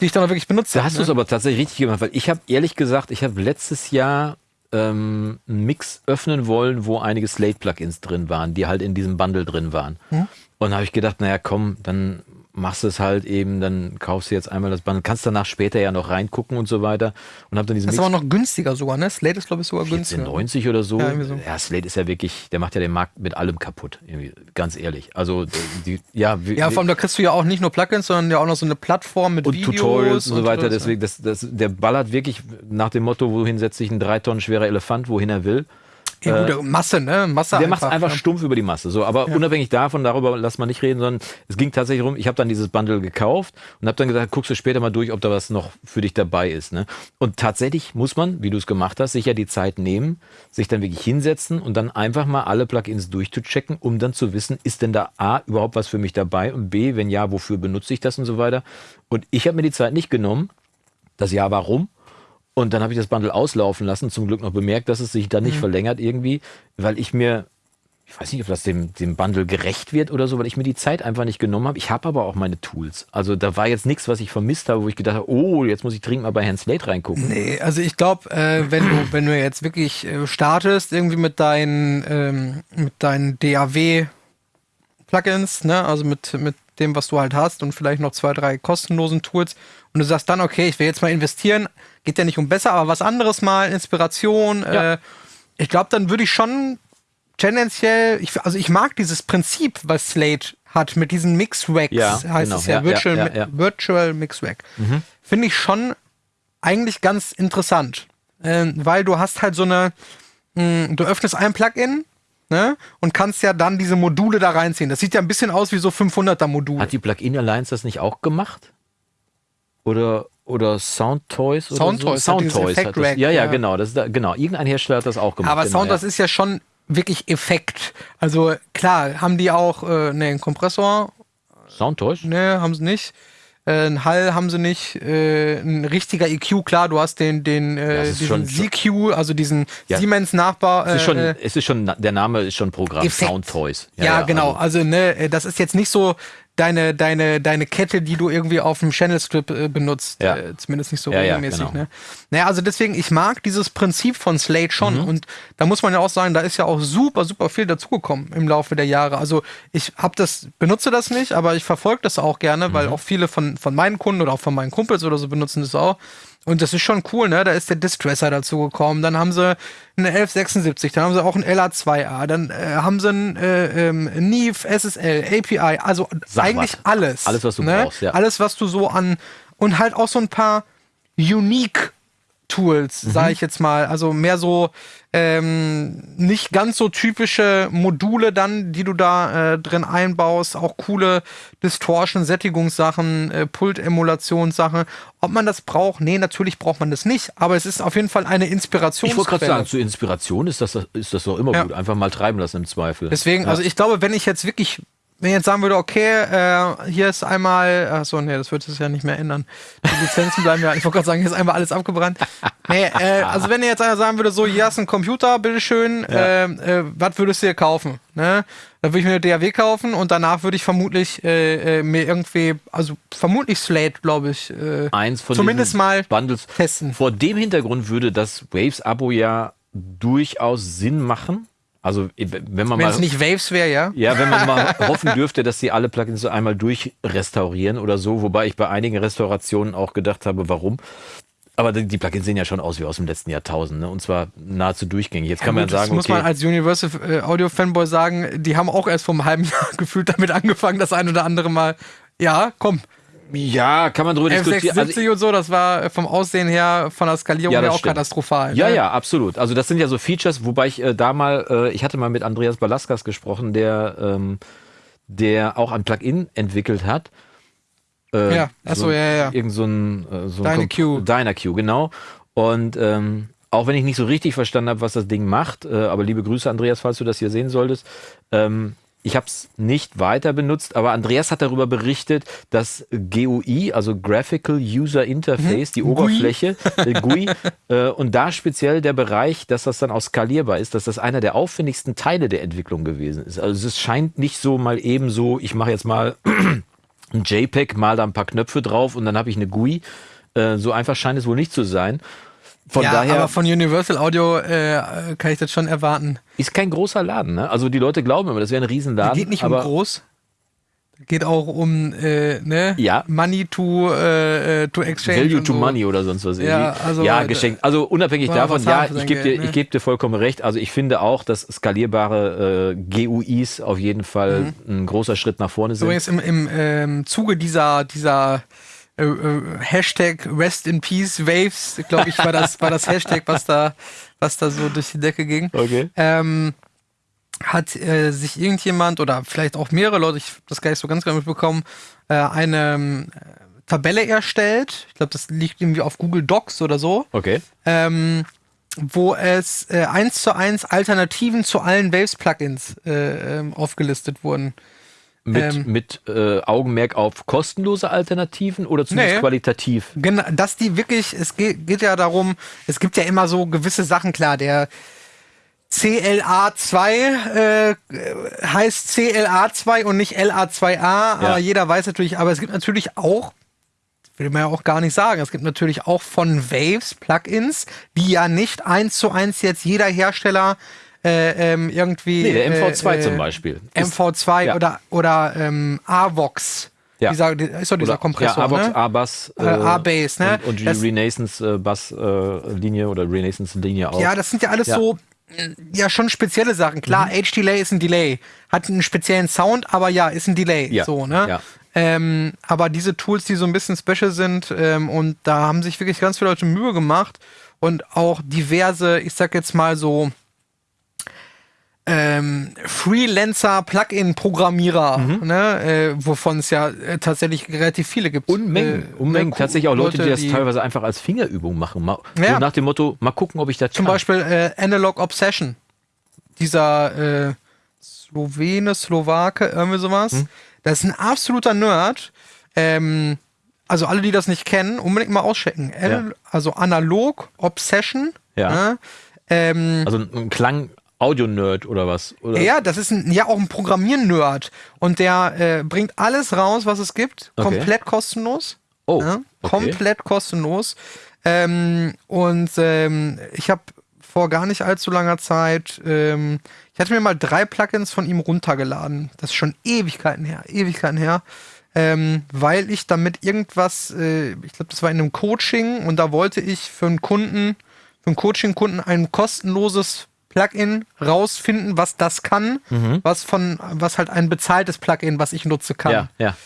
die ich dann auch wirklich benutzt habe. Da hast ne? du es aber tatsächlich richtig gemacht, weil ich habe ehrlich gesagt, ich habe letztes Jahr ähm, einen Mix öffnen wollen, wo einige Slate-Plugins drin waren, die halt in diesem Bundle drin waren. Hm? Und da habe ich gedacht, naja, komm, dann machst du es halt eben, dann kaufst du jetzt einmal das Bundle, kannst danach später ja noch reingucken und so weiter. Und hab dann diesen das ist aber noch günstiger sogar, ne? Slate ist, glaube ich, sogar günstiger. 90 oder so. Ja, so. ja, Slate ist ja wirklich, der macht ja den Markt mit allem kaputt, irgendwie, ganz ehrlich. Also, die, ja. Ja, vor allem, da kriegst du ja auch nicht nur Plugins, sondern ja auch noch so eine Plattform mit und Videos. Tutorials und, so weiter. Deswegen, das, das, der ballert wirklich nach dem Motto, wohin setzt sich ein drei Tonnen schwerer Elefant, wohin er will. Ja, gut, äh, Masse, ne? Masse der macht es einfach ja. stumpf über die Masse. So, aber ja. unabhängig davon, darüber lass mal nicht reden, sondern es ging tatsächlich rum, ich habe dann dieses Bundle gekauft und habe dann gesagt, guckst du später mal durch, ob da was noch für dich dabei ist. Ne? Und tatsächlich muss man, wie du es gemacht hast, sich ja die Zeit nehmen, sich dann wirklich hinsetzen und dann einfach mal alle Plugins durchzuchecken, um dann zu wissen, ist denn da A überhaupt was für mich dabei und B, wenn ja, wofür benutze ich das und so weiter. Und ich habe mir die Zeit nicht genommen. Das Jahr warum? Und dann habe ich das Bundle auslaufen lassen, zum Glück noch bemerkt, dass es sich dann nicht mhm. verlängert irgendwie, weil ich mir, ich weiß nicht, ob das dem, dem Bundle gerecht wird oder so, weil ich mir die Zeit einfach nicht genommen habe. Ich habe aber auch meine Tools. Also da war jetzt nichts, was ich vermisst habe, wo ich gedacht habe, oh, jetzt muss ich dringend mal bei Herrn Slate reingucken. Nee, also ich glaube, äh, wenn, du, wenn du jetzt wirklich äh, startest, irgendwie mit deinen, ähm, mit deinen DAW-Plugins, ne, also mit, mit dem, was du halt hast und vielleicht noch zwei, drei kostenlosen Tools und du sagst dann, okay, ich will jetzt mal investieren, geht ja nicht um besser, aber was anderes mal, Inspiration. Ja. Äh, ich glaube, dann würde ich schon tendenziell, ich, also ich mag dieses Prinzip, was Slate hat mit diesen Mix-Racks, ja, heißt genau. es ja, ja Virtual, ja, ja, Virtual Mix-Rack. Mhm. Finde ich schon eigentlich ganz interessant, äh, weil du hast halt so eine, mh, hm, du öffnest ein Plugin, ne? Und kannst ja dann diese Module da reinziehen. Das sieht ja ein bisschen aus wie so 500er Module. Hat die Plugin Alliance das nicht auch gemacht? Oder oder Soundtoys Sound oder so. Soundtoys. Sound ja, ja, ja, genau. Das da, genau. Irgendein Hersteller hat das auch gemacht. Aber genau, Sound, ja. das ist ja schon wirklich Effekt. Also klar, haben die auch äh, ne, einen Kompressor. Soundtoys? Ne, haben sie nicht. Äh, ein Hall haben sie nicht. Äh, ein richtiger EQ, klar, du hast den, den äh, diesen ZQ, also diesen ja. Siemens-Nachbau. es, ist schon, äh, es ist schon, der Name ist schon Programm, Effekt. Soundtoys. Ja, ja, genau. Also, also ne, äh, das ist jetzt nicht so, deine, deine, deine Kette, die du irgendwie auf dem Channel Strip äh, benutzt. Ja. Äh, zumindest nicht so ja, regelmäßig. Ja, genau. ne? Naja, also deswegen, ich mag dieses Prinzip von Slate schon. Mhm. Und da muss man ja auch sagen, da ist ja auch super, super viel dazugekommen im Laufe der Jahre. Also ich habe das, benutze das nicht, aber ich verfolge das auch gerne, mhm. weil auch viele von, von meinen Kunden oder auch von meinen Kumpels oder so benutzen das auch. Und das ist schon cool, ne? Da ist der Distresser dazu gekommen. Dann haben sie eine 1176, dann haben sie auch ein LA2A, dann äh, haben sie ein äh, ähm, Neve, SSL, API, also Sag eigentlich was. alles. Alles, was du ne? brauchst, ja. Alles, was du so an und halt auch so ein paar Unique Tools, mhm. sage ich jetzt mal. Also mehr so ähm, nicht ganz so typische Module dann, die du da äh, drin einbaust. Auch coole Distortion-Sättigungssachen, äh, Pult-Emulationssachen. Ob man das braucht? Nee, natürlich braucht man das nicht. Aber es ist auf jeden Fall eine Inspiration. Ich wollte gerade sagen, zur Inspiration ist das, ist das doch immer ja. gut. Einfach mal treiben lassen im Zweifel. Deswegen, ja. also ich glaube, wenn ich jetzt wirklich wenn jetzt sagen würde, okay, äh, hier ist einmal, achso, nee, das wird es ja nicht mehr ändern. Die Lizenzen bleiben ja, ich wollte gerade sagen, hier ist einmal alles abgebrannt. Nee, äh, also wenn ihr jetzt einer sagen würde, so, hier hast du ein Computer, bitteschön, ja. äh, äh, was würdest du dir kaufen? Ne? Dann würde ich mir eine DAW kaufen und danach würde ich vermutlich äh, äh, mir irgendwie, also vermutlich Slate, glaube ich, äh, Eins von zumindest mal Bundles testen. Vor dem Hintergrund würde das Waves-Abo ja durchaus Sinn machen also wenn man Wenn es nicht Waves wäre, ja? Ja, wenn man mal [LAUGHS] hoffen dürfte, dass sie alle Plugins so einmal durchrestaurieren oder so, wobei ich bei einigen Restaurationen auch gedacht habe, warum. Aber die Plugins sehen ja schon aus wie aus dem letzten Jahrtausend, ne? Und zwar nahezu durchgängig. Jetzt ja, kann man gut, sagen, das muss man als Universal äh, Audio Fanboy sagen, die haben auch erst vor einem halben [LAUGHS] Jahr gefühlt damit angefangen, das ein oder andere Mal. Ja, komm, ja, kann man drüber diskutieren. Also, und so, das war vom Aussehen her, von der Skalierung ja, her auch stimmt. katastrophal. Ja, ne? ja, absolut. Also das sind ja so Features, wobei ich äh, da mal, äh, ich hatte mal mit Andreas Balaskas gesprochen, der, ähm, der auch ein Plugin entwickelt hat. Äh, ja, achso, so, ja, ja. Irgend so ein, äh, so ein Dyna-Q. Dyna-Q, genau. Und ähm, auch wenn ich nicht so richtig verstanden habe, was das Ding macht, äh, aber liebe Grüße, Andreas, falls du das hier sehen solltest. Ähm, ich habe es nicht weiter benutzt, aber Andreas hat darüber berichtet, dass GUI, also Graphical User Interface, mhm. die Oberfläche, äh, GUI, äh, und da speziell der Bereich, dass das dann auch skalierbar ist, dass das einer der aufwendigsten Teile der Entwicklung gewesen ist. Also es scheint nicht so mal eben so, ich mache jetzt mal [CLEARS THROAT] ein JPEG, mal da ein paar Knöpfe drauf und dann habe ich eine GUI. Äh, so einfach scheint es wohl nicht zu sein. Von ja, daher, aber von Universal Audio äh, kann ich das schon erwarten. Ist kein großer Laden, ne? Also die Leute glauben immer, das wäre ein Riesenladen. Geht nicht um groß. Geht auch um äh, ne? ja. Money to, äh, äh to exchange. Value to so. money oder sonst was. Ja, also, ja geschenkt. Also unabhängig davon, ja, ich gebe dir, ne? geb dir vollkommen recht. Also ich finde auch, dass skalierbare äh, GUIs auf jeden Fall mhm. ein großer Schritt nach vorne sind. Übrigens im, im ähm, Zuge dieser, dieser äh, äh, Hashtag Rest in Peace Waves, glaube ich, war das, war das Hashtag, was da, was da so durch die Decke ging. Okay. Ähm, hat äh, sich irgendjemand oder vielleicht auch mehrere Leute, ich habe das gar nicht so ganz genau mitbekommen, äh, eine ähm, Tabelle erstellt. Ich glaube, das liegt irgendwie auf Google Docs oder so. Okay. Ähm, wo es äh, eins zu eins Alternativen zu allen Waves-Plugins äh, ähm, aufgelistet wurden. Mit, ähm, mit äh, Augenmerk auf kostenlose Alternativen oder zumindest nee, qualitativ? Genau, dass die wirklich, es geht, geht ja darum, es gibt ja immer so gewisse Sachen, klar, der CLA2 äh, heißt CLA2 und nicht LA2A, ja. aber jeder weiß natürlich, aber es gibt natürlich auch, will man ja auch gar nicht sagen, es gibt natürlich auch von Waves Plugins, die ja nicht eins zu eins jetzt jeder Hersteller äh, ähm, irgendwie. Nee, der MV2 äh, zum Beispiel. MV2 ja. oder, oder ähm, AVOX. Ja. Dieser, ist doch dieser oder, Kompressor. Ja, AVOX, ne? A-Bass. Äh, A-Bass, ne? Und, und die Renaissance-Bass-Linie äh, oder Renaissance-Linie auch. Ja, das sind ja alles ja. so ja schon spezielle Sachen. Klar, mhm. H-Delay ist ein Delay. Hat einen speziellen Sound, aber ja, ist ein Delay. Ja. So, ne? Ja. Ähm, aber diese Tools, die so ein bisschen special sind, ähm, und da haben sich wirklich ganz viele Leute Mühe gemacht und auch diverse, ich sag jetzt mal so, ähm, Freelancer-Plugin-Programmierer, mhm. ne, äh, wovon es ja äh, tatsächlich relativ viele gibt. Unmengen, äh, Unmengen. Tatsächlich auch Leute, Leute die das die teilweise einfach als Fingerübung machen. Mal, ja. so nach dem Motto, mal gucken, ob ich das Zum kann. Beispiel äh, Analog Obsession. Dieser äh, Slowene, Slowake, irgendwie sowas. Mhm. Das ist ein absoluter Nerd. Ähm, also alle, die das nicht kennen, unbedingt mal auschecken. Ja. Also Analog Obsession. Ja. Ne? Ähm, also ein Klang Audio-Nerd oder was? Oder? Ja, das ist ein, ja auch ein Programmier-Nerd. Und der äh, bringt alles raus, was es gibt, okay. komplett kostenlos. Oh. Ja, komplett kostenlos. Ähm, und ähm, ich habe vor gar nicht allzu langer Zeit, ähm, ich hatte mir mal drei Plugins von ihm runtergeladen. Das ist schon Ewigkeiten her, Ewigkeiten her. Ähm, weil ich damit irgendwas, äh, ich glaube, das war in einem Coaching und da wollte ich für einen Kunden, für einen Coaching-Kunden ein kostenloses Plugin rausfinden, was das kann, mhm. was von, was halt ein bezahltes Plugin, was ich nutze, kann. Ja, ja.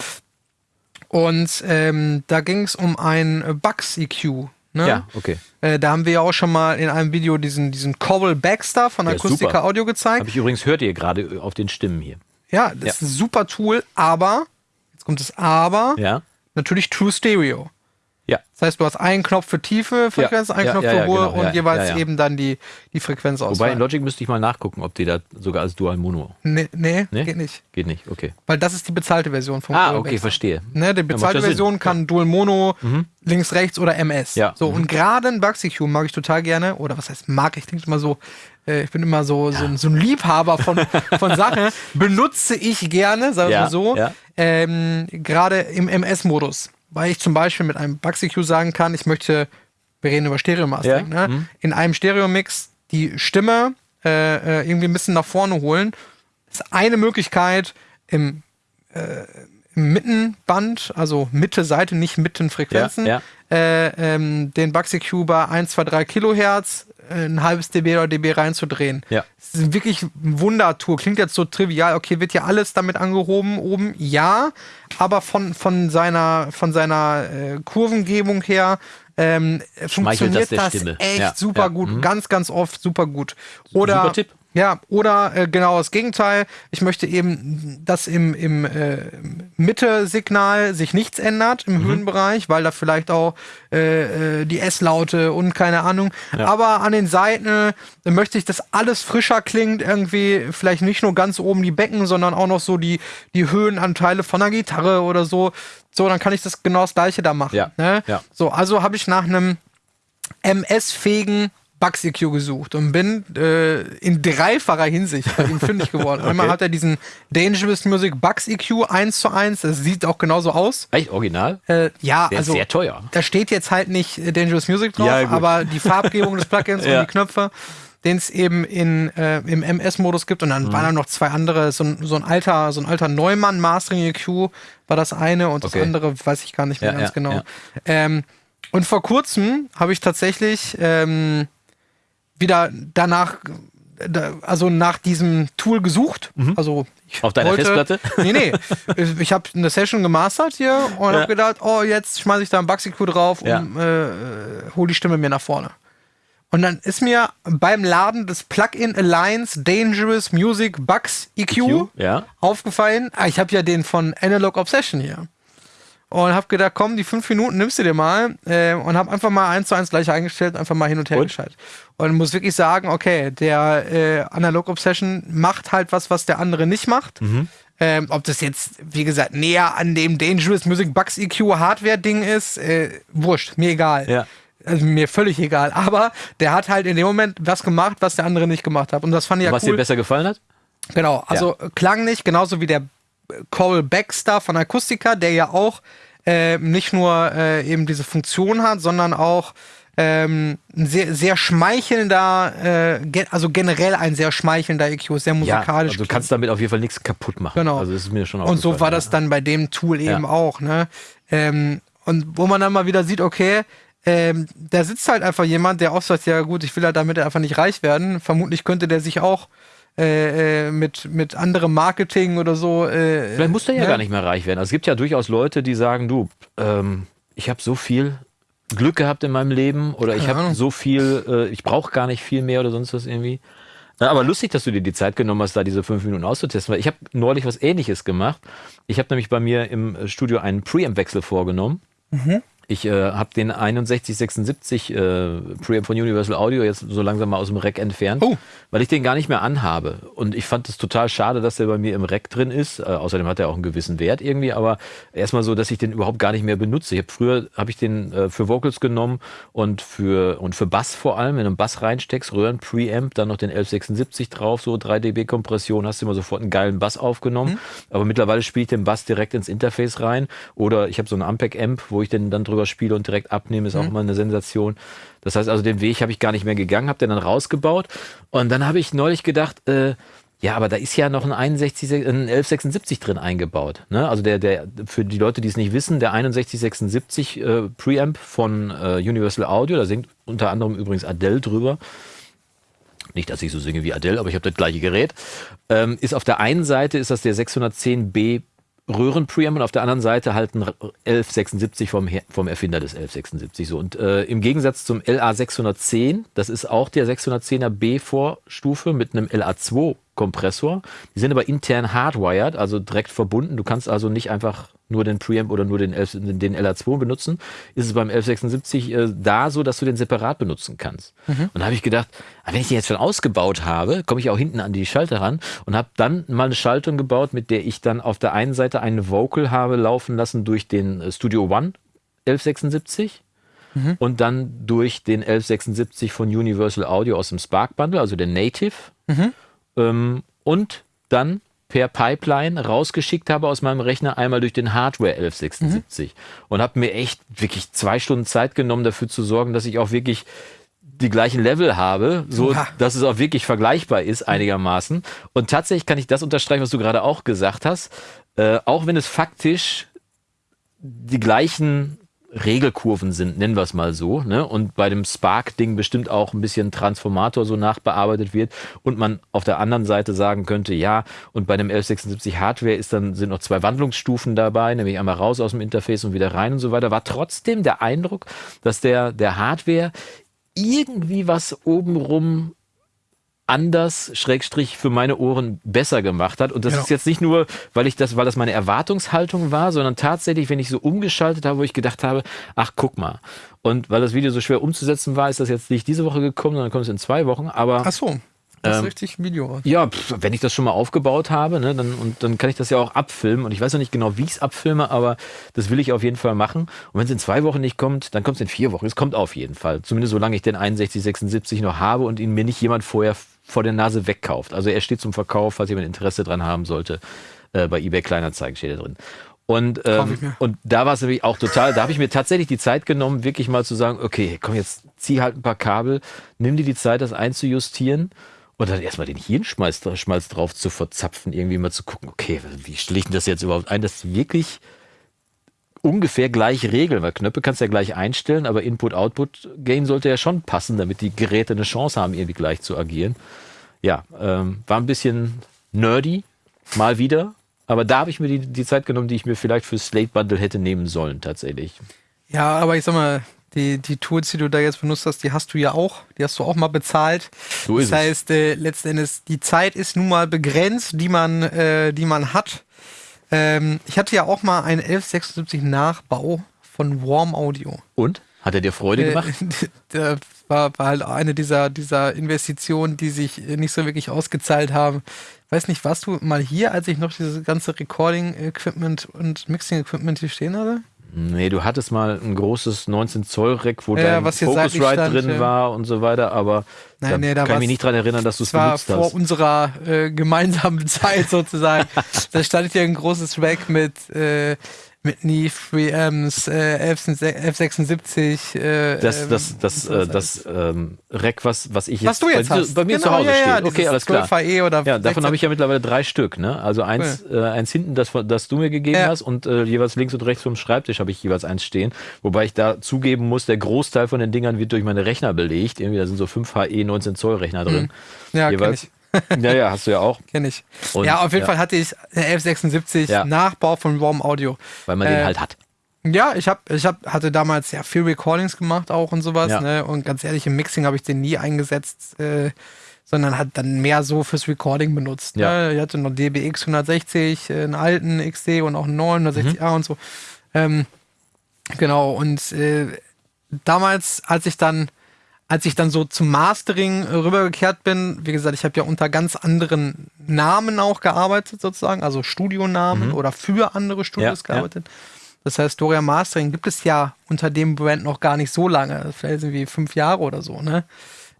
Und ähm, da ging es um ein Bugs EQ. Ne? Ja, okay. Äh, da haben wir ja auch schon mal in einem Video diesen, diesen Coral Baxter von ja, Akustika super. Audio gezeigt. Habe ich übrigens, hört ihr gerade auf den Stimmen hier. Ja, das ja. ist ein super Tool, aber, jetzt kommt das Aber, ja. natürlich True Stereo. Ja. Das heißt, du hast einen Knopf für tiefe Frequenz, ja. einen ja, Knopf für hohe genau, und jeweils eben dann die, die Frequenz aus. Wobei in Logic müsste ich mal nachgucken, ob die da sogar als Dual Mono. Nee, nee, nee, geht nicht. Geht nicht, okay. Weil das ist die bezahlte Version vom Ah, okay, verstehe. Ne, die bezahlte Version kann Dual Mono, mhm. links, rechts oder MS. Ja. So, mhm. und gerade ein Bugsy Cube mag ich total gerne. Oder was heißt mag? Ich denke immer so, äh, ich bin immer so, ja. so, ein, so, ein Liebhaber von, [LAUGHS] von Sachen. Benutze ich gerne, sagen wir ja, so. Ja. Ähm, gerade im MS-Modus weil ich zum Beispiel mit einem Bugsy-Q sagen kann, ich möchte, wir reden über Stereo-Mastering, ja. ne? Mhm. in einem Stereo-Mix die Stimme äh, äh, irgendwie ein bisschen nach vorne holen. Das ist eine Möglichkeit im, äh, im Mittenband, also Mitte Seite, nicht Mittenfrequenzen, ja, ja. äh, ähm, den Bugsy Q bei 1, 2, 3 Kilohertz ein halbes dB oder dB reinzudrehen. Ja. Das ist wirklich ein Wundertour. Klingt jetzt so trivial. Okay, wird ja alles damit angehoben oben? Ja, aber von, von seiner, von seiner äh, Kurvengebung her ähm, funktioniert das, das echt ja. super gut. Mhm. Ganz, ganz oft super gut. Oder, super Tipp. Ja, oder äh, genau das Gegenteil. Ich möchte eben, dass im, im äh, Mitte-Signal sich nichts ändert im mhm. Höhenbereich, weil da vielleicht auch äh, äh die S-Laute und keine Ahnung. Ja. Aber an den Seiten äh, möchte ich, dass alles frischer klingt, irgendwie vielleicht nicht nur ganz oben die Becken, sondern auch noch so die, die Höhenanteile von der Gitarre oder so. So, dann kann ich das genau das gleiche da machen. Ja. Ne? ja. So, also habe ich nach einem MS-fähigen Bugs EQ gesucht und bin äh, in dreifacher Hinsicht bei ihm fündig geworden. [LAUGHS] okay. Einmal hat er diesen Dangerous Music Bugs EQ 1 zu 1, das sieht auch genauso aus. Echt original? Äh, ja, Der also sehr teuer. Da steht jetzt halt nicht äh, Dangerous Music drauf, ja, aber die Farbgebung des Plugins [LAUGHS] ja. und die Knöpfe den es eben in, äh, im MS-Modus gibt. Und dann mhm. waren da noch zwei andere, so ein, so ein alter, so ein alter Neumann Mastering EQ war das eine und das andere weiß ich gar nicht mehr ja, ganz ja, genau. Ja. Ähm, und vor kurzem habe ich tatsächlich ähm, wieder danach, also nach diesem Tool gesucht. Mhm. Also auf deiner wollte, Festplatte? Nee, nee. Ich habe eine Session gemastert hier und ja. habe gedacht, oh, jetzt schmeiße ich da ein Bugsy-Q drauf und ja. äh, hole die Stimme mir nach vorne. Und dann ist mir beim Laden des Plugin Alliance Dangerous Music Bugs EQ, EQ? Ja. aufgefallen. Ah, ich habe ja den von Analog Obsession hier und habe gedacht, komm, die fünf Minuten nimmst du dir mal äh, und habe einfach mal eins zu eins gleich eingestellt, einfach mal hin und her und? geschaltet. Und muss wirklich sagen, okay, der äh, Analog Obsession macht halt was, was der andere nicht macht. Mhm. Ähm, ob das jetzt, wie gesagt, näher an dem Dangerous Music Bugs EQ Hardware-Ding ist, äh, wurscht, mir egal. Ja. Also mir völlig egal. [LAUGHS] Aber der hat halt in dem Moment was gemacht, was der andere nicht gemacht hat. Und das fand ich ja was cool. Was dir besser gefallen hat? Genau, also ja. klang nicht, genauso wie der Cole Baxter von Akustika, der ja auch äh, nicht nur äh, eben diese Funktion hat, sondern auch ähm, ein sehr, sehr schmeichelnder, äh, ge also generell ein sehr schmeichelnder EQ, sehr musikalisch. Ja, also du kannst damit auf jeden Fall nichts kaputt machen. Genau. Also das ist mir schon Und so war das dann bei dem Tool eben ja. auch. Ne? Ähm, und wo man dann mal wieder sieht, okay, ähm, da sitzt halt einfach jemand, der auch sagt, ja gut, ich will halt damit einfach nicht reich werden. Vermutlich könnte der sich auch äh, äh, mit, mit anderem Marketing oder so. Äh, Vielleicht muss der ja ne? gar nicht mehr reich werden. Also es gibt ja durchaus Leute, die sagen, du, ähm, ich habe so viel Glück gehabt in meinem Leben oder ich habe so viel, äh, ich brauche gar nicht viel mehr oder sonst was irgendwie. Na, aber lustig, dass du dir die Zeit genommen hast, da diese fünf Minuten auszutesten, weil ich habe neulich was ähnliches gemacht. Ich habe nämlich bei mir im Studio einen Preamp-Wechsel vorgenommen. Mhm. Ich äh, habe den 6176 äh, Preamp von Universal Audio jetzt so langsam mal aus dem Rack entfernt, oh. weil ich den gar nicht mehr anhabe. Und ich fand es total schade, dass der bei mir im Rack drin ist. Äh, außerdem hat er auch einen gewissen Wert irgendwie, aber erstmal so, dass ich den überhaupt gar nicht mehr benutze. Ich habe früher habe ich den äh, für Vocals genommen und für und für Bass vor allem, wenn du einen Bass reinsteckst, Röhren Preamp, dann noch den 1176 drauf, so 3 dB Kompression, hast du immer sofort einen geilen Bass aufgenommen. Mhm. Aber mittlerweile spiele ich den Bass direkt ins Interface rein oder ich habe so einen Ampeg Amp, wo ich den dann drüber spiele und direkt abnehme, ist mhm. auch immer eine Sensation. Das heißt also, den Weg habe ich gar nicht mehr gegangen, habe den dann rausgebaut. Und dann habe ich neulich gedacht, äh, ja, aber da ist ja noch ein, 61, ein 1176 drin eingebaut. Ne? Also der, der, für die Leute, die es nicht wissen, der 6176 äh, Preamp von äh, Universal Audio, da singt unter anderem übrigens Adele drüber. Nicht, dass ich so singe wie Adele, aber ich habe das gleiche Gerät. Ähm, ist auf der einen Seite ist das der 610B Röhrenpreamp und auf der anderen Seite halt ein 1176 vom, vom Erfinder des 1176. So. Und äh, im Gegensatz zum LA 610, das ist auch der 610er B-Vorstufe mit einem LA2 Kompressor. Die sind aber intern hardwired, also direkt verbunden. Du kannst also nicht einfach nur den Preamp oder nur den, 11, den LR2 benutzen, ist es beim 1176 äh, da so, dass du den separat benutzen kannst. Mhm. Und da habe ich gedacht, wenn ich den jetzt schon ausgebaut habe, komme ich auch hinten an die Schalter ran und habe dann mal eine Schaltung gebaut, mit der ich dann auf der einen Seite einen Vocal habe laufen lassen durch den äh, Studio One 1176 mhm. und dann durch den 1176 von Universal Audio aus dem Spark Bundle, also der Native. Mhm. Ähm, und dann per Pipeline rausgeschickt habe aus meinem Rechner, einmal durch den Hardware 1176. Mhm. Und habe mir echt wirklich zwei Stunden Zeit genommen, dafür zu sorgen, dass ich auch wirklich die gleichen Level habe, so ja. dass es auch wirklich vergleichbar ist einigermaßen. Und tatsächlich kann ich das unterstreichen, was du gerade auch gesagt hast. Äh, auch wenn es faktisch die gleichen Regelkurven sind, nennen wir es mal so, ne? und bei dem Spark-Ding bestimmt auch ein bisschen Transformator so nachbearbeitet wird und man auf der anderen Seite sagen könnte, ja, und bei dem 1176 Hardware ist dann, sind noch zwei Wandlungsstufen dabei, nämlich einmal raus aus dem Interface und wieder rein und so weiter, war trotzdem der Eindruck, dass der, der Hardware irgendwie was obenrum anders, Schrägstrich, für meine Ohren besser gemacht hat. Und das genau. ist jetzt nicht nur, weil ich das, weil das meine Erwartungshaltung war, sondern tatsächlich, wenn ich so umgeschaltet habe, wo ich gedacht habe, ach, guck mal. Und weil das Video so schwer umzusetzen war, ist das jetzt nicht diese Woche gekommen, sondern kommt es in zwei Wochen. Aber ach so. Das ist ähm, richtig Video. Ja, pf, wenn ich das schon mal aufgebaut habe, ne, dann, und dann kann ich das ja auch abfilmen. Und ich weiß noch nicht genau, wie ich es abfilme, aber das will ich auf jeden Fall machen. Und wenn es in zwei Wochen nicht kommt, dann kommt es in vier Wochen. Es kommt auf jeden Fall. Zumindest solange ich den 6176 noch habe und ihn mir nicht jemand vorher vor der Nase wegkauft. Also er steht zum Verkauf, falls jemand Interesse dran haben sollte. Äh, bei eBay Kleinanzeigen steht er drin. Und, ähm, und da war es nämlich auch total, da habe ich mir tatsächlich die Zeit genommen, wirklich mal zu sagen, okay, komm, jetzt zieh halt ein paar Kabel, nimm dir die Zeit, das einzujustieren und dann erstmal den Hirnschmalz Schmalz drauf zu verzapfen, irgendwie mal zu gucken, okay, wie stelle ich denn das jetzt überhaupt ein, dass wirklich ungefähr gleich regeln, weil Knöpfe kannst du ja gleich einstellen, aber Input-Output-Gain sollte ja schon passen, damit die Geräte eine Chance haben, irgendwie gleich zu agieren. Ja, ähm, war ein bisschen nerdy, mal wieder, aber da habe ich mir die, die Zeit genommen, die ich mir vielleicht für Slate Bundle hätte nehmen sollen, tatsächlich. Ja, aber ich sag mal, die, die Tools, die du da jetzt benutzt hast, die hast du ja auch. Die hast du auch mal bezahlt. So ist das heißt, äh, letzten Endes, die Zeit ist nun mal begrenzt, die man, äh, die man hat. Ähm, ich hatte ja auch mal einen 1176 Nachbau von Warm Audio. Und? Hat er dir Freude äh, gemacht? [LAUGHS] das war, war, halt eine dieser, dieser Investitionen, die sich nicht so wirklich ausgezahlt haben. Weiß nicht, warst du mal hier, als ich noch dieses ganze Recording-Equipment und Mixing-Equipment hier stehen hatte? Nee, du hattest mal ein großes 19 Zoll Rack, wo ja, dein Focusrite drin ja. war und so weiter, aber Nein, da nee, da kann ich mich nicht dran erinnern, dass du es benutzt hast. vor unserer äh, gemeinsamen [LAUGHS] Zeit sozusagen. da stand hier ein großes Rack mit äh, mit Neve, Preamps, äh, F76. Äh, das das, das, äh, das ähm, Rack, was, was ich jetzt, was du jetzt bei, hast. bei mir genau, zu Hause ja, steht. okay, alles klar. E oder ja, davon habe ich ja mittlerweile drei Stück. Ne? Also eins, cool. äh, eins hinten, das, das du mir gegeben ja. hast und äh, jeweils links und rechts vom Schreibtisch habe ich jeweils eins stehen. Wobei ich da zugeben muss, der Großteil von den Dingern wird durch meine Rechner belegt. Irgendwie, da sind so 5 HE 19 Zoll Rechner drin. Mhm. Ja, jeweils. Ja, ja, hast du ja auch. Kenn ich. Und, ja, auf jeden ja. Fall hatte ich 1176 ja. Nachbau von Warm Audio. Weil man äh, den halt hat. Ja, ich hab, ich hab, hatte damals ja viel Recordings gemacht auch und sowas. Ja. Ne? Und ganz ehrlich, im Mixing habe ich den nie eingesetzt, äh, sondern hat dann mehr so fürs Recording benutzt. Ja. Ne? Ich hatte noch DBX 160, äh, einen alten XD und auch einen 960A mhm. und so. Ähm, genau, und äh, damals, als ich dann als ich dann so zum Mastering rübergekehrt bin, wie gesagt, ich habe ja unter ganz anderen Namen auch gearbeitet, sozusagen, also Studionamen mhm. oder für andere Studios ja, gearbeitet. Ja. Das heißt, Doria Mastering gibt es ja unter dem Brand noch gar nicht so lange. Vielleicht irgendwie fünf Jahre oder so, ne?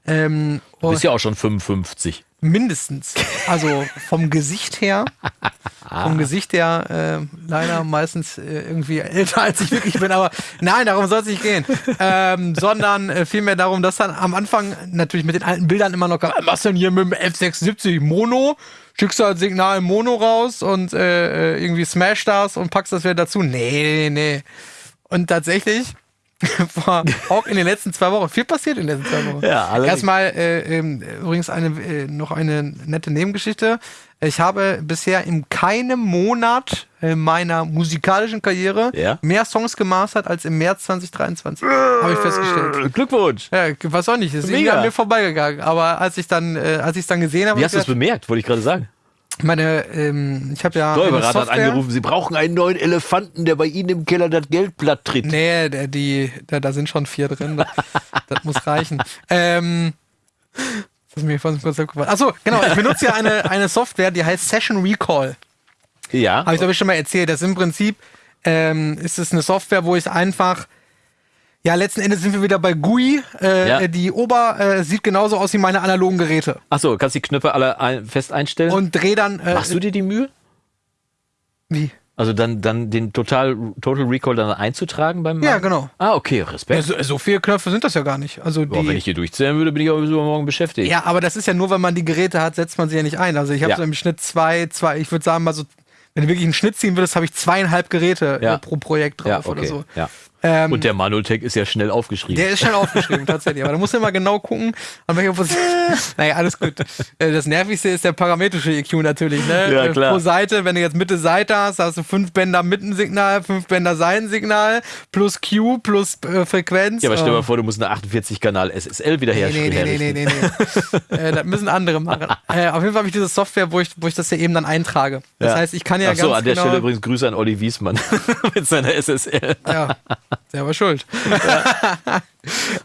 Ähm, du bist ja auch schon 55. Mindestens. Also vom Gesicht her, vom Gesicht her äh, leider meistens äh, irgendwie älter als ich wirklich bin, aber nein, darum soll es nicht gehen. Ähm, sondern äh, vielmehr darum, dass dann am Anfang natürlich mit den alten Bildern immer noch, was denn hier mit dem F670 Mono? Schickst du halt Signal Mono raus und äh, äh, irgendwie smash das und packst das wieder dazu? Nee, nee, nee. Und tatsächlich [LAUGHS] war auch in den letzten zwei Wochen viel passiert in den letzten zwei Wochen. Ja, allerdings. Erstmal äh, ähm, übrigens eine, äh, noch eine nette Nebengeschichte. Ich habe bisher in keinem Monat meiner musikalischen Karriere ja? mehr Songs gemastert als im März 2023. habe ich festgestellt. Glückwunsch. Ja, weiß auch nicht. Ist an mir vorbeigegangen. Aber als ich dann, äh, als ich es dann gesehen habe. Wie hast du es bemerkt, wollte ich gerade sagen? Meine, ähm, ich habe ja. Steuerberater hat angerufen, Sie brauchen einen neuen Elefanten, der bei Ihnen im Keller das Geldblatt tritt. Nee, der, die, da, da sind schon vier drin. das, das muss reichen. Ähm, das ist mir vorhin kurz aufgefallen. Achso, genau. Ich benutze ja eine, eine Software, die heißt Session Recall. Ja. Habe ich, glaube ich, schon mal erzählt. Das ist im Prinzip ähm, ist es eine Software, wo ich einfach ja, letzten Endes sind wir wieder bei GUI. Äh, ja. Die Ober äh, sieht genauso aus wie meine analogen Geräte. Achso, kannst die Knöpfe alle ein, fest einstellen? Und dreh dann. Äh, Machst du dir die Mühe? Wie? Also dann, dann den Total, Total Recall dann einzutragen beim Ja, genau. Ah, okay, Respekt. Ja, so, so, viele Knöpfe sind das ja gar nicht. Also Boah, die, wenn ich hier durchzählen würde, bin ich auch übermorgen beschäftigt. Ja, aber das ist ja nur, wenn man die Geräte hat, setzt man sie ja nicht ein. Also ich habe ja. so im Schnitt zwei, zwei, ich würde sagen mal so, wenn du wirklich einen Schnitt ziehen würdest, habe ich zweieinhalb Geräte ja. pro Projekt drauf okay. oder so. Ja. Ähm, und der Manotech ist ja schnell aufgeschrieben. Der ist schnell aufgeschrieben, tatsächlich. Aber da musst du immer genau gucken, an welcher Position. [LAUGHS] naja, alles gut. Äh, das Nervigste ist der parametrische EQ natürlich. Ne? Ja, klar. Pro Seite, wenn du jetzt Mitte Seite hast, hast du fünf Bänder Mittensignal, fünf Bänder Seitensignal, plus Q, plus äh, Frequenz. Ja, aber stell dir mal vor, du musst eine 48-Kanal SSL wiederherstellen. Nee, nee, nee, nee, nee, nee. äh, das müssen andere machen. [LAUGHS] Äh, auf jeden Fall habe ich diese Software, wo ich, wo ich das ja eben dann eintrage. Das ja. heißt, ich kann ja Ach so, ganz an der genau Stelle übrigens Grüße an Olli Wiesmann [LAUGHS] mit seiner SSL. Ja. Der war schuld. Ja.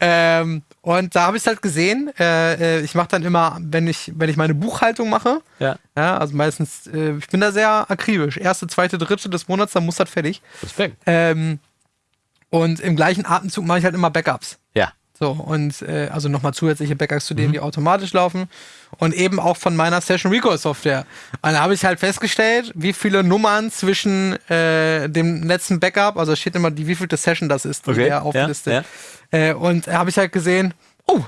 [LAUGHS] ähm, und da habe ich es halt gesehen. Äh, äh ich mache dann immer, wenn ich, wenn ich meine Buchhaltung mache, ja. ja also meistens, äh, ich bin da sehr akribisch. Erste, zweite, dritte des Monats, dann muss das fertig. Respekt. Ähm, und im gleichen Atemzug mache ich halt immer Backups. Ja. So, und äh, also nochmal zusätzliche Backups zu denen, mhm. die automatisch laufen. Und eben auch von meiner Session Recall Software. Und da habe ich halt festgestellt, wie viele Nummern zwischen äh, dem letzten Backup, also steht immer, die wievielte Session das ist, die okay. er auflistet. Ja, ja. Äh, und habe ich halt gesehen, oh,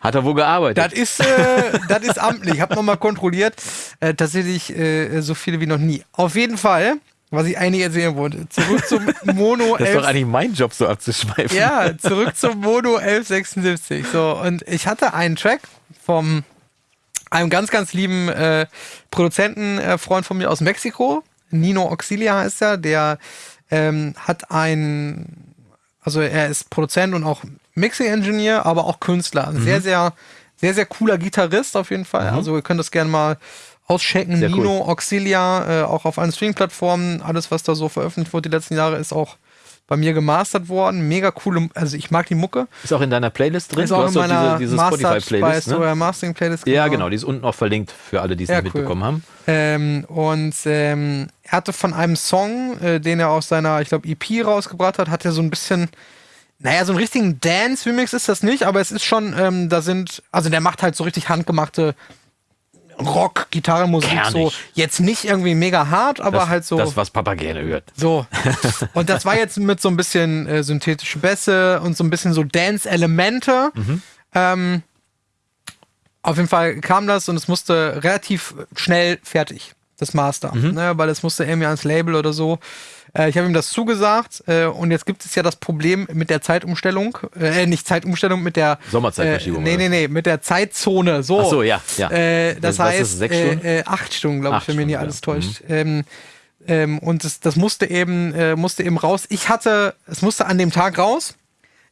hat er wohl gearbeitet? Das ist, äh, das ist amtlich. Ich habe nochmal kontrolliert. Äh, tatsächlich äh, so viele wie noch nie. Auf jeden Fall was ich eigentlich erzählen wollte. Zurück zum Mono 11. [LAUGHS] Das ist doch eigentlich mein Job, so abzuschweifen. Ja, zurück zum Mono 1176. So, und ich hatte einen Track vom einem ganz, ganz lieben äh, Produzentenfreund äh, von mir aus Mexiko. Nino Auxilia heißt er. Der ähm, hat ein, also er ist Produzent und auch Mixing-Engineer, aber auch Künstler. Mhm. Sehr, sehr, sehr, sehr cooler Gitarrist auf jeden Fall. Mhm. Also ihr könnt das gerne mal auschecken. Sehr Nino, cool. Auxilia, äh, auch auf allen Streaming-Plattformen. Alles, was da so veröffentlicht wurde die letzten Jahre, ist auch bei mir gemastert worden. Mega coole, also ich mag die Mucke. Ist auch in deiner Playlist drin? Ist auch in meiner diese, diese Spotify-Playlist. Ne? Mastering-Playlist. Genau. Ja, genau, die ist unten auch verlinkt für alle, die es ja, cool. mitbekommen haben. Ähm, und ähm, er hatte von einem Song, äh, den er aus seiner, ich glaube, EP rausgebracht hat, hat er so ein bisschen naja, so einen richtigen Dance-Remix ist das nicht, aber es ist schon, ähm, da sind, also der macht halt so richtig handgemachte Rock, Gitarrenmusik, so jetzt nicht irgendwie mega hart, aber das, halt so. Das, was Papa gerne hört. So. [LAUGHS] Und das war jetzt mit so ein bisschen äh, synthetische Bässe und so ein bisschen so Dance-Elemente. Mhm. Ähm, auf jeden Fall kam das und es musste relativ schnell fertig, das Master. Mhm. Ne, weil es musste irgendwie ans Label oder so. Äh, ich habe ihm das zugesagt äh, und jetzt gibt es ja das Problem mit der Zeitumstellung, äh, nicht Zeitumstellung, mit der Sommerzeitverschiebung. Äh, nee, nee, nee, mit der Zeitzone. So. Ach so, ja, ja. Äh, das Was heißt, sechs Stunden? Äh, acht Stunden, glaube ich, wenn mich nicht alles täuscht. Mhm. Ähm, ähm, und das, das musste eben, musste eben raus. Ich hatte, es musste an dem Tag raus.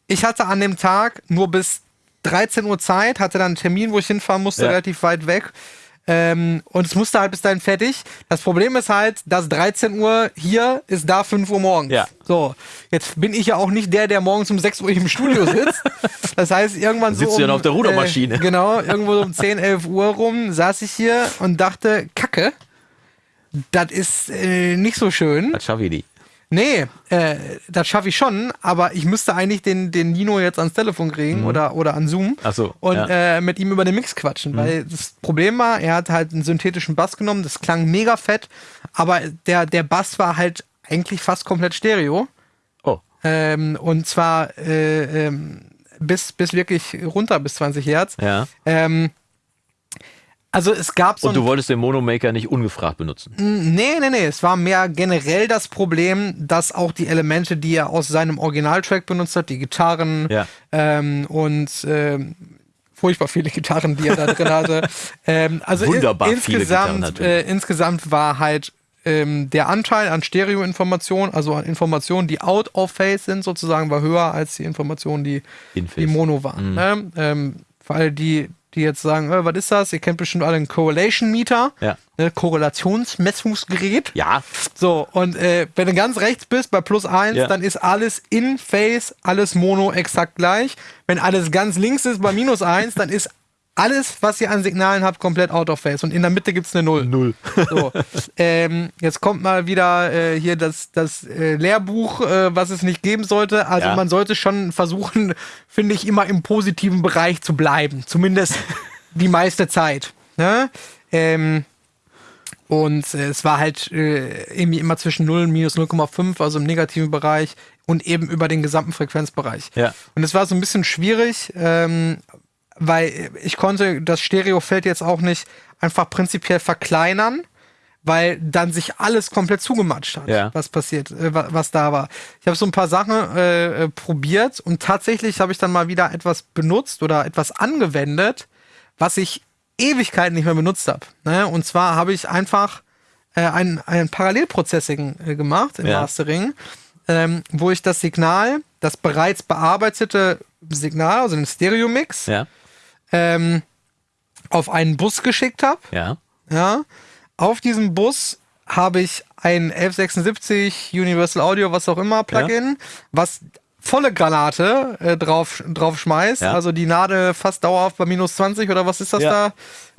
Ich hatte an dem Tag nur bis 13 Uhr Zeit, hatte dann einen Termin, wo ich hinfahren musste, ja. relativ weit weg. Ähm, und es musste halt bis dahin fertig. Das Problem ist halt, dass 13 Uhr hier ist da 5 Uhr morgens. Ja. So, jetzt bin ich ja auch nicht der, der morgens um 6 Uhr im Studio sitzt. [LAUGHS] Das heißt, irgendwann Sitzt so. Um, du ja auf der Rudermaschine. Äh, genau, [LAUGHS] irgendwo so um 10, 11 Uhr rum saß ich hier und dachte, Kacke, das ist äh, nicht so schön. Das schaffe ich nicht. Nee, äh, das schaffe ich schon, aber ich müsste eigentlich den, den Nino jetzt ans Telefon kriegen mhm. oder, oder an Zoom Ach so, und ja. äh, mit ihm über den Mix quatschen. Mhm. Weil das Problem war, er hat halt einen synthetischen Bass genommen, das klang mega fett, aber der, der Bass war halt eigentlich fast komplett Stereo. Oh. Ähm, und zwar äh, ähm, bis, bis wirklich runter bis 20 Hertz. Ja. Ähm, also es gab so. Und du wolltest den Monomaker nicht ungefragt benutzen? Nee, nee, nee. Es war mehr generell das Problem, dass auch die Elemente, die er aus seinem Originaltrack benutzt hat, die Gitarren ja. ähm, und ähm, furchtbar viele [LAUGHS] Gitarren, die er da drin hatte. Ähm, also Wunderbar in, insgesamt, äh, insgesamt war halt ähm, der Anteil an Stereo-Informationen, also an Informationen, die out of phase sind, sozusagen, war höher als die Informationen, die, die Mono waren. Mhm. Ne? Ähm, weil die die jetzt sagen, äh, was ist das? Ihr kennt bestimmt alle einen Correlation Meter, Ja. ne, Korrelationsmessungsgerät. Ja. So, und äh, wenn du ganz rechts bist bei plus 1, Ja. dann ist alles in Phase, alles Mono exakt gleich. Wenn alles ganz links ist bei minus 1, dann ist alles, was ihr an Signalen habt, komplett out of phase. Und in der Mitte gibt's eine Null. Null. [LAUGHS] So, ähm, jetzt kommt mal wieder äh, hier das, das äh, Lehrbuch, äh, was es nicht geben sollte. Also Ja. man sollte schon versuchen, [LAUGHS] finde ich, immer im positiven Bereich zu bleiben. Zumindest [LAUGHS] die meiste Zeit. Ne? Ähm, und äh, es war halt äh, irgendwie immer zwischen 0 und minus 0,5, also im negativen Bereich und eben über den gesamten Frequenzbereich. Ja. Und es war so ein bisschen schwierig, ähm, weil ich konnte das Stereofeld jetzt auch nicht einfach prinzipiell verkleinern, weil dann sich alles komplett zugematscht hat, Ja. was passiert, äh, wa- was da war. Ich habe so ein paar Sachen äh, äh, probiert und tatsächlich habe ich dann mal wieder etwas benutzt oder etwas angewendet, was ich Ewigkeiten nicht mehr benutzt habe. Ne? Und zwar habe ich einfach äh, ein, ein Parallelprocessing äh, gemacht im Ja. Mastering, ähm, wo ich das Signal, das bereits bearbeitete Signal, also den Stereo-Mix, Ja. Ähm, auf einen Bus geschickt habe. Ja. Ja. Auf diesem Bus habe ich ein 1176 Universal Audio, was auch immer, Plugin, was volle Granate äh, drauf, drauf schmeißt. Ja. Also die Nadel fast dauerhaft bei minus 20 oder was ist das Ja.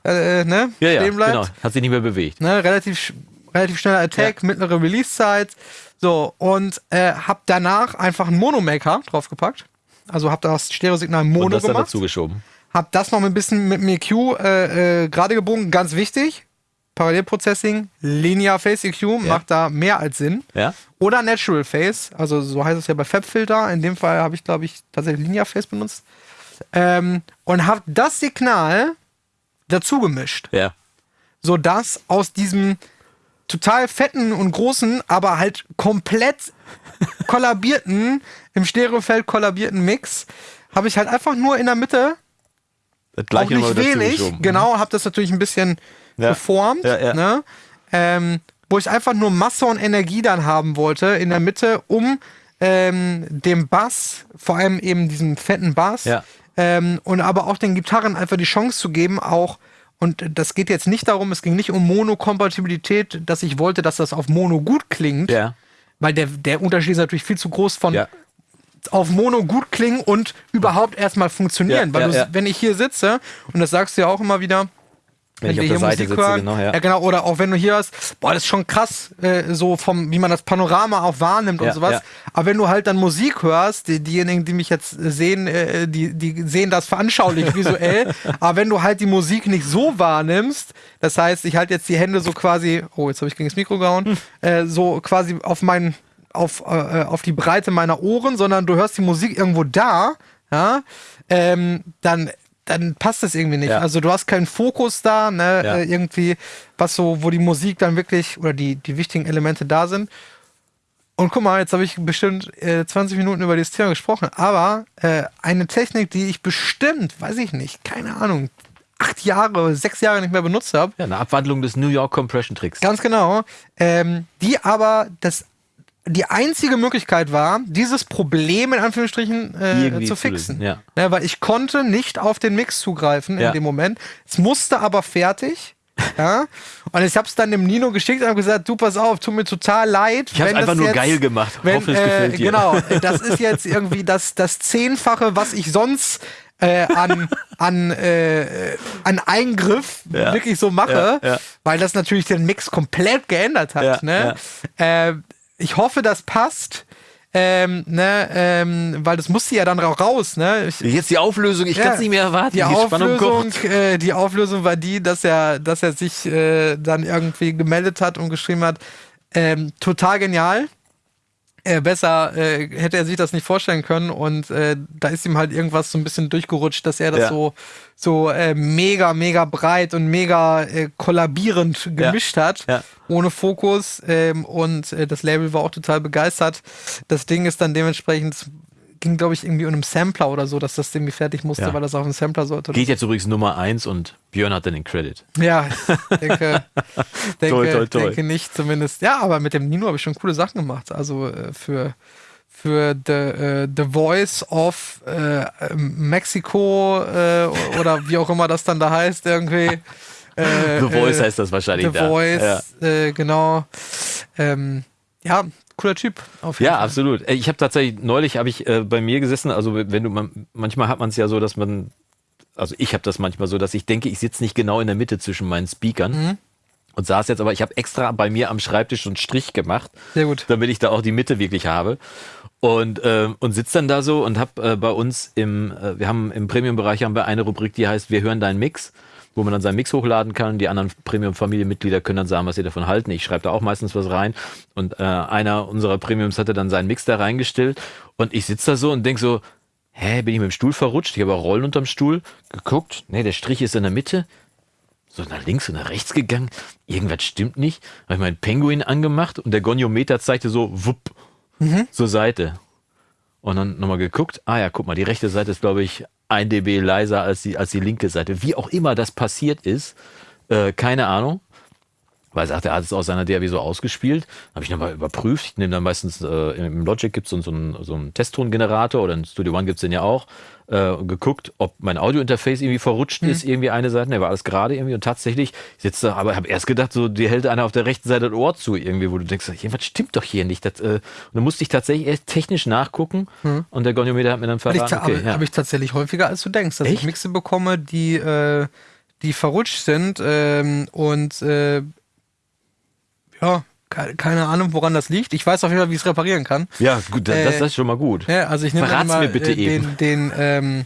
da? Äh, ne? Ja, ja, Stehen bleibt. genau. Hat sich nicht mehr bewegt. Ne? Relativ, relativ schneller Attack, mittlere Release-Zeit. So, und äh, hab danach einfach einen Monomaker draufgepackt. Also hab das Stereosignal Und Mono das dann gemacht. dazu geschoben. Hab das noch ein bisschen mit dem EQ äh, äh, gerade gebogen, ganz wichtig. Parallelprocessing, Linear Phase EQ macht da mehr als Sinn. Ja. Oder Natural Phase, also so heißt es ja bei FabFilter. In dem Fall habe ich, glaube ich, tatsächlich Linear Phase benutzt. Ähm, und habe das Signal dazu gemischt, Ja. sodass aus diesem total fetten und großen, aber halt komplett [LAUGHS] kollabierten, im Stereofeld kollabierten Mix, habe ich halt einfach nur in der Mitte Das auch gleiche nochmal nicht wenig, genau, habe das natürlich ein bisschen Ja. geformt, Ja, ja. Ne? Ähm, wo ich einfach nur Masse und Energie dann haben wollte in der Mitte, um ähm, dem Bass, vor allem eben diesem fetten Bass, ähm, und aber auch den Gitarren einfach die Chance zu geben, auch und das geht jetzt nicht darum, es ging nicht um Mono-Kompatibilität, dass ich wollte, dass das auf Mono gut klingt, Ja. weil der, der Unterschied ist natürlich viel zu groß von Ja. Auf Mono gut klingen und überhaupt erstmal funktionieren. Ja, Weil ja, du, wenn ich hier sitze, und das sagst du ja auch immer wieder, Wenn ich wir auf der hier Seite Musik sitze, hören, genau, ja. ja genau, oder auch wenn du hier hast, boah, das ist schon krass, äh, so vom, wie man das Panorama auch wahrnimmt Ja, und sowas. ja. Aber wenn du halt dann Musik hörst, die, diejenigen, die mich jetzt sehen, äh, die, die sehen das veranschaulich visuell. [LAUGHS] Aber wenn du halt die Musik nicht so wahrnimmst, das heißt, ich halte jetzt die Hände so quasi, oh, jetzt habe ich gegen das Mikro gehauen, Hm. äh, so quasi auf meinen, auf, äh, auf die Breite meiner Ohren, sondern du hörst die Musik irgendwo da, ja, ähm, dann dann passt das irgendwie nicht. Ja. Also du hast keinen Fokus da, ne, Ja. äh, irgendwie, was so, wo die Musik dann wirklich oder die, die wichtigen Elemente da sind. Und guck mal, jetzt habe ich bestimmt äh, 20 Minuten über dieses Thema gesprochen, aber äh, eine Technik, die ich bestimmt, weiß ich nicht, keine Ahnung, acht Jahre, sechs Jahre nicht mehr benutzt habe, Ja, eine Abwandlung des New York Compression Tricks. Ganz genau. Ähm, die aber das die einzige Möglichkeit war, dieses Problem in Anführungsstrichen äh, zu zu fixen. lösen, ja. Ne, weil ich konnte nicht auf den Mix zugreifen Ja. in dem Moment. Es musste aber fertig. [LAUGHS] ja. Und ich habe es dann dem Nino geschickt und habe gesagt, du pass auf, tut mir total leid. Ich hab's wenn einfach nur jetzt, geil gemacht. Wenn, Hoffe, es äh, gefällt dir. Genau, [LAUGHS] das ist jetzt irgendwie das, das Zehnfache, was ich sonst äh, an, an, äh, an Eingriff Ja. wirklich so mache, Ja, ja. weil das natürlich den Mix komplett geändert hat. Ja, ne? Äh, ich hoffe, das passt. Ähm, ne, ähm, weil das musste ja dann ra- raus, ne? Ich, Jetzt die Auflösung, ich kann es nicht mehr erwarten. die Spannung Auflösung, kocht. äh, die Auflösung war die, dass er, dass er sich äh, dann irgendwie gemeldet hat und geschrieben hat, ähm, total genial. Äh, besser äh, hätte er sich das nicht vorstellen können und äh, da ist ihm halt irgendwas so ein bisschen durchgerutscht, dass er das Ja. so so äh, mega mega breit und mega äh, kollabierend gemischt hat, Ja. ohne Fokus ähm, und äh, das Label war auch total begeistert. Das Ding ist dann dementsprechend ging glaube ich irgendwie um einen Sampler oder so, dass das irgendwie fertig musste, Ja. weil das auf einen Sampler sollte. Geht jetzt übrigens Nummer 1 und Björn hat dann den Credit. Ja, [LAUGHS] ich denke, denke, Toi, toi, toi. denke nicht zumindest. Ja, aber mit dem Nino habe ich schon coole Sachen gemacht. Also äh, für, für The, uh, the Voice of uh, Mexico uh, oder wie auch immer das dann da heißt irgendwie. [LAUGHS] the Voice heißt das wahrscheinlich. The da. Voice, ja. genau. Ähm, ja, cooler Typ. ja, Fall. absolut. Ich habe tatsächlich neulich habe ich äh, bei mir gesessen. Also wenn du man, manchmal hat man es ja so, dass man, also ich habe das manchmal so, dass ich denke, ich sitze nicht genau in der Mitte zwischen meinen Speakern. Mhm. Und saß jetzt, aber ich habe extra bei mir am Schreibtisch einen Strich gemacht, Sehr gut. damit ich da auch die Mitte wirklich habe. Und, äh, und sitze dann da so und habe äh, bei uns im, äh, wir haben im Premium-Bereich haben wir eine Rubrik, die heißt Wir hören deinen Mix wo man dann seinen Mix hochladen kann. Die anderen Premium-Familienmitglieder können dann sagen, was sie davon halten. Ich schreibe da auch meistens was rein. Und äh, einer unserer Premiums hatte dann seinen Mix da reingestellt. Und ich sitze da so und denke so, hä, bin ich mit dem Stuhl verrutscht? Ich habe auch Rollen unterm Stuhl geguckt. Nee, der Strich ist in der Mitte. So nach links und nach rechts gegangen. Irgendwas stimmt nicht. Habe ich meinen Penguin angemacht und der Goniometer zeigte so, wupp, mhm. zur Seite. Und dann nochmal geguckt. Ah ja, guck mal, die rechte Seite ist, glaube ich, ein dB leiser als die, als die linke Seite. Wie auch immer das passiert ist, äh, keine Ahnung. Weil sagt, er hat es aus seiner DAW so ausgespielt. Habe ich nochmal überprüft. Ich nehme dann meistens, äh, im Logic gibt es so, so, einen, so einen Testtongenerator oder in Studio One gibt es den ja auch. Äh, geguckt, ob mein Audiointerface irgendwie verrutscht mhm. ist, irgendwie eine Seite. Ne, war alles gerade irgendwie. Und tatsächlich sitzt da, aber habe erst gedacht, so, dir hält einer auf der rechten Seite das Ohr zu, irgendwie, wo du denkst, was stimmt doch hier nicht. Das, äh, und dann musste ich tatsächlich erst technisch nachgucken. Mhm. Und der Goniometer hat mir dann verraten. Okay, habe ja. hab ich tatsächlich häufiger, als du denkst, dass Echt? ich Mixe bekomme, die, äh, die verrutscht sind ähm, und äh, ja, keine Ahnung, woran das liegt. Ich weiß auf jeden Fall, wie ich es reparieren kann. Ja, gut, das, äh, das, ist schon mal gut. Ja, also ich nehme mal mir bitte äh, den, den ähm,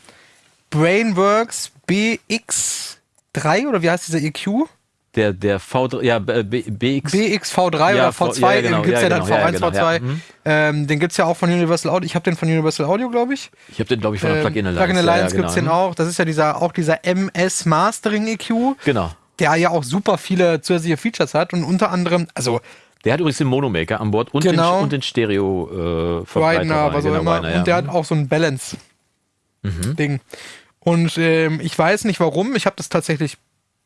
Brainworks BX3 oder wie heißt dieser EQ? Der, der V3, ja, BX. BXV3 ja, oder V2, ja, genau, den gibt es ja, ja, dann genau, V1, genau, V2. Mhm. Ähm, den gibt es ja auch von Universal Audio. Ich habe den von Universal Audio, glaube ich. Ich habe den, glaube ich, von der ähm, Plugin Alliance. Plugin Alliance gibt es den auch. Das ist ja dieser, auch dieser MS Mastering EQ. Genau der ja auch super viele zusätzliche Features hat und unter anderem, also der hat übrigens den Monomaker an Bord und genau. den, und den Stereo äh, Verbreiter. was auch immer. Reiner, ja. Und der hat auch so ein Balance-Ding. Mhm. Und ähm, ich weiß nicht warum, ich habe das tatsächlich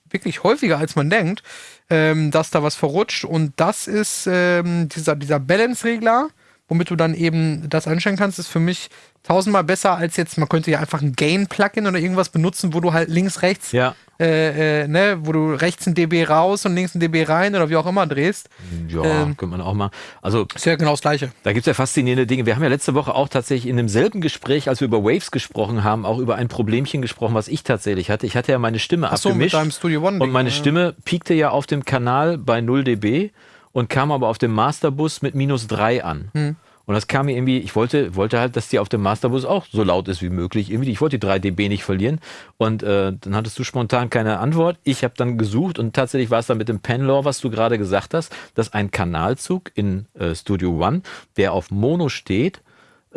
wirklich häufiger als man denkt, ähm, dass da was verrutscht. Und das ist ähm, dieser, dieser Balance-Regler, womit du dann eben das einstellen kannst, ist für mich tausendmal besser als jetzt, man könnte ja einfach ein Gain-Plugin oder irgendwas benutzen, wo du halt links, rechts ja äh, äh, ne, wo du rechts ein dB raus und links ein dB rein oder wie auch immer drehst. Ja, ähm, könnte man auch mal. Also ist ja genau das Gleiche. Da gibt es ja faszinierende Dinge. Wir haben ja letzte Woche auch tatsächlich in demselben Gespräch, als wir über Waves gesprochen haben, auch über ein Problemchen gesprochen, was ich tatsächlich hatte. Ich hatte ja meine Stimme Ach so, abgemischt. Mit deinem Studio One und meine Stimme piekte ja auf dem Kanal bei 0 dB und kam aber auf dem Masterbus mit minus 3 an. Hm. Und das kam mir irgendwie, ich wollte, wollte halt, dass die auf dem Masterbus auch so laut ist wie möglich. Irgendwie, ich wollte die 3 dB nicht verlieren. Und äh, dann hattest du spontan keine Antwort. Ich habe dann gesucht und tatsächlich war es dann mit dem Penlaw, was du gerade gesagt hast, dass ein Kanalzug in äh, Studio One, der auf Mono steht,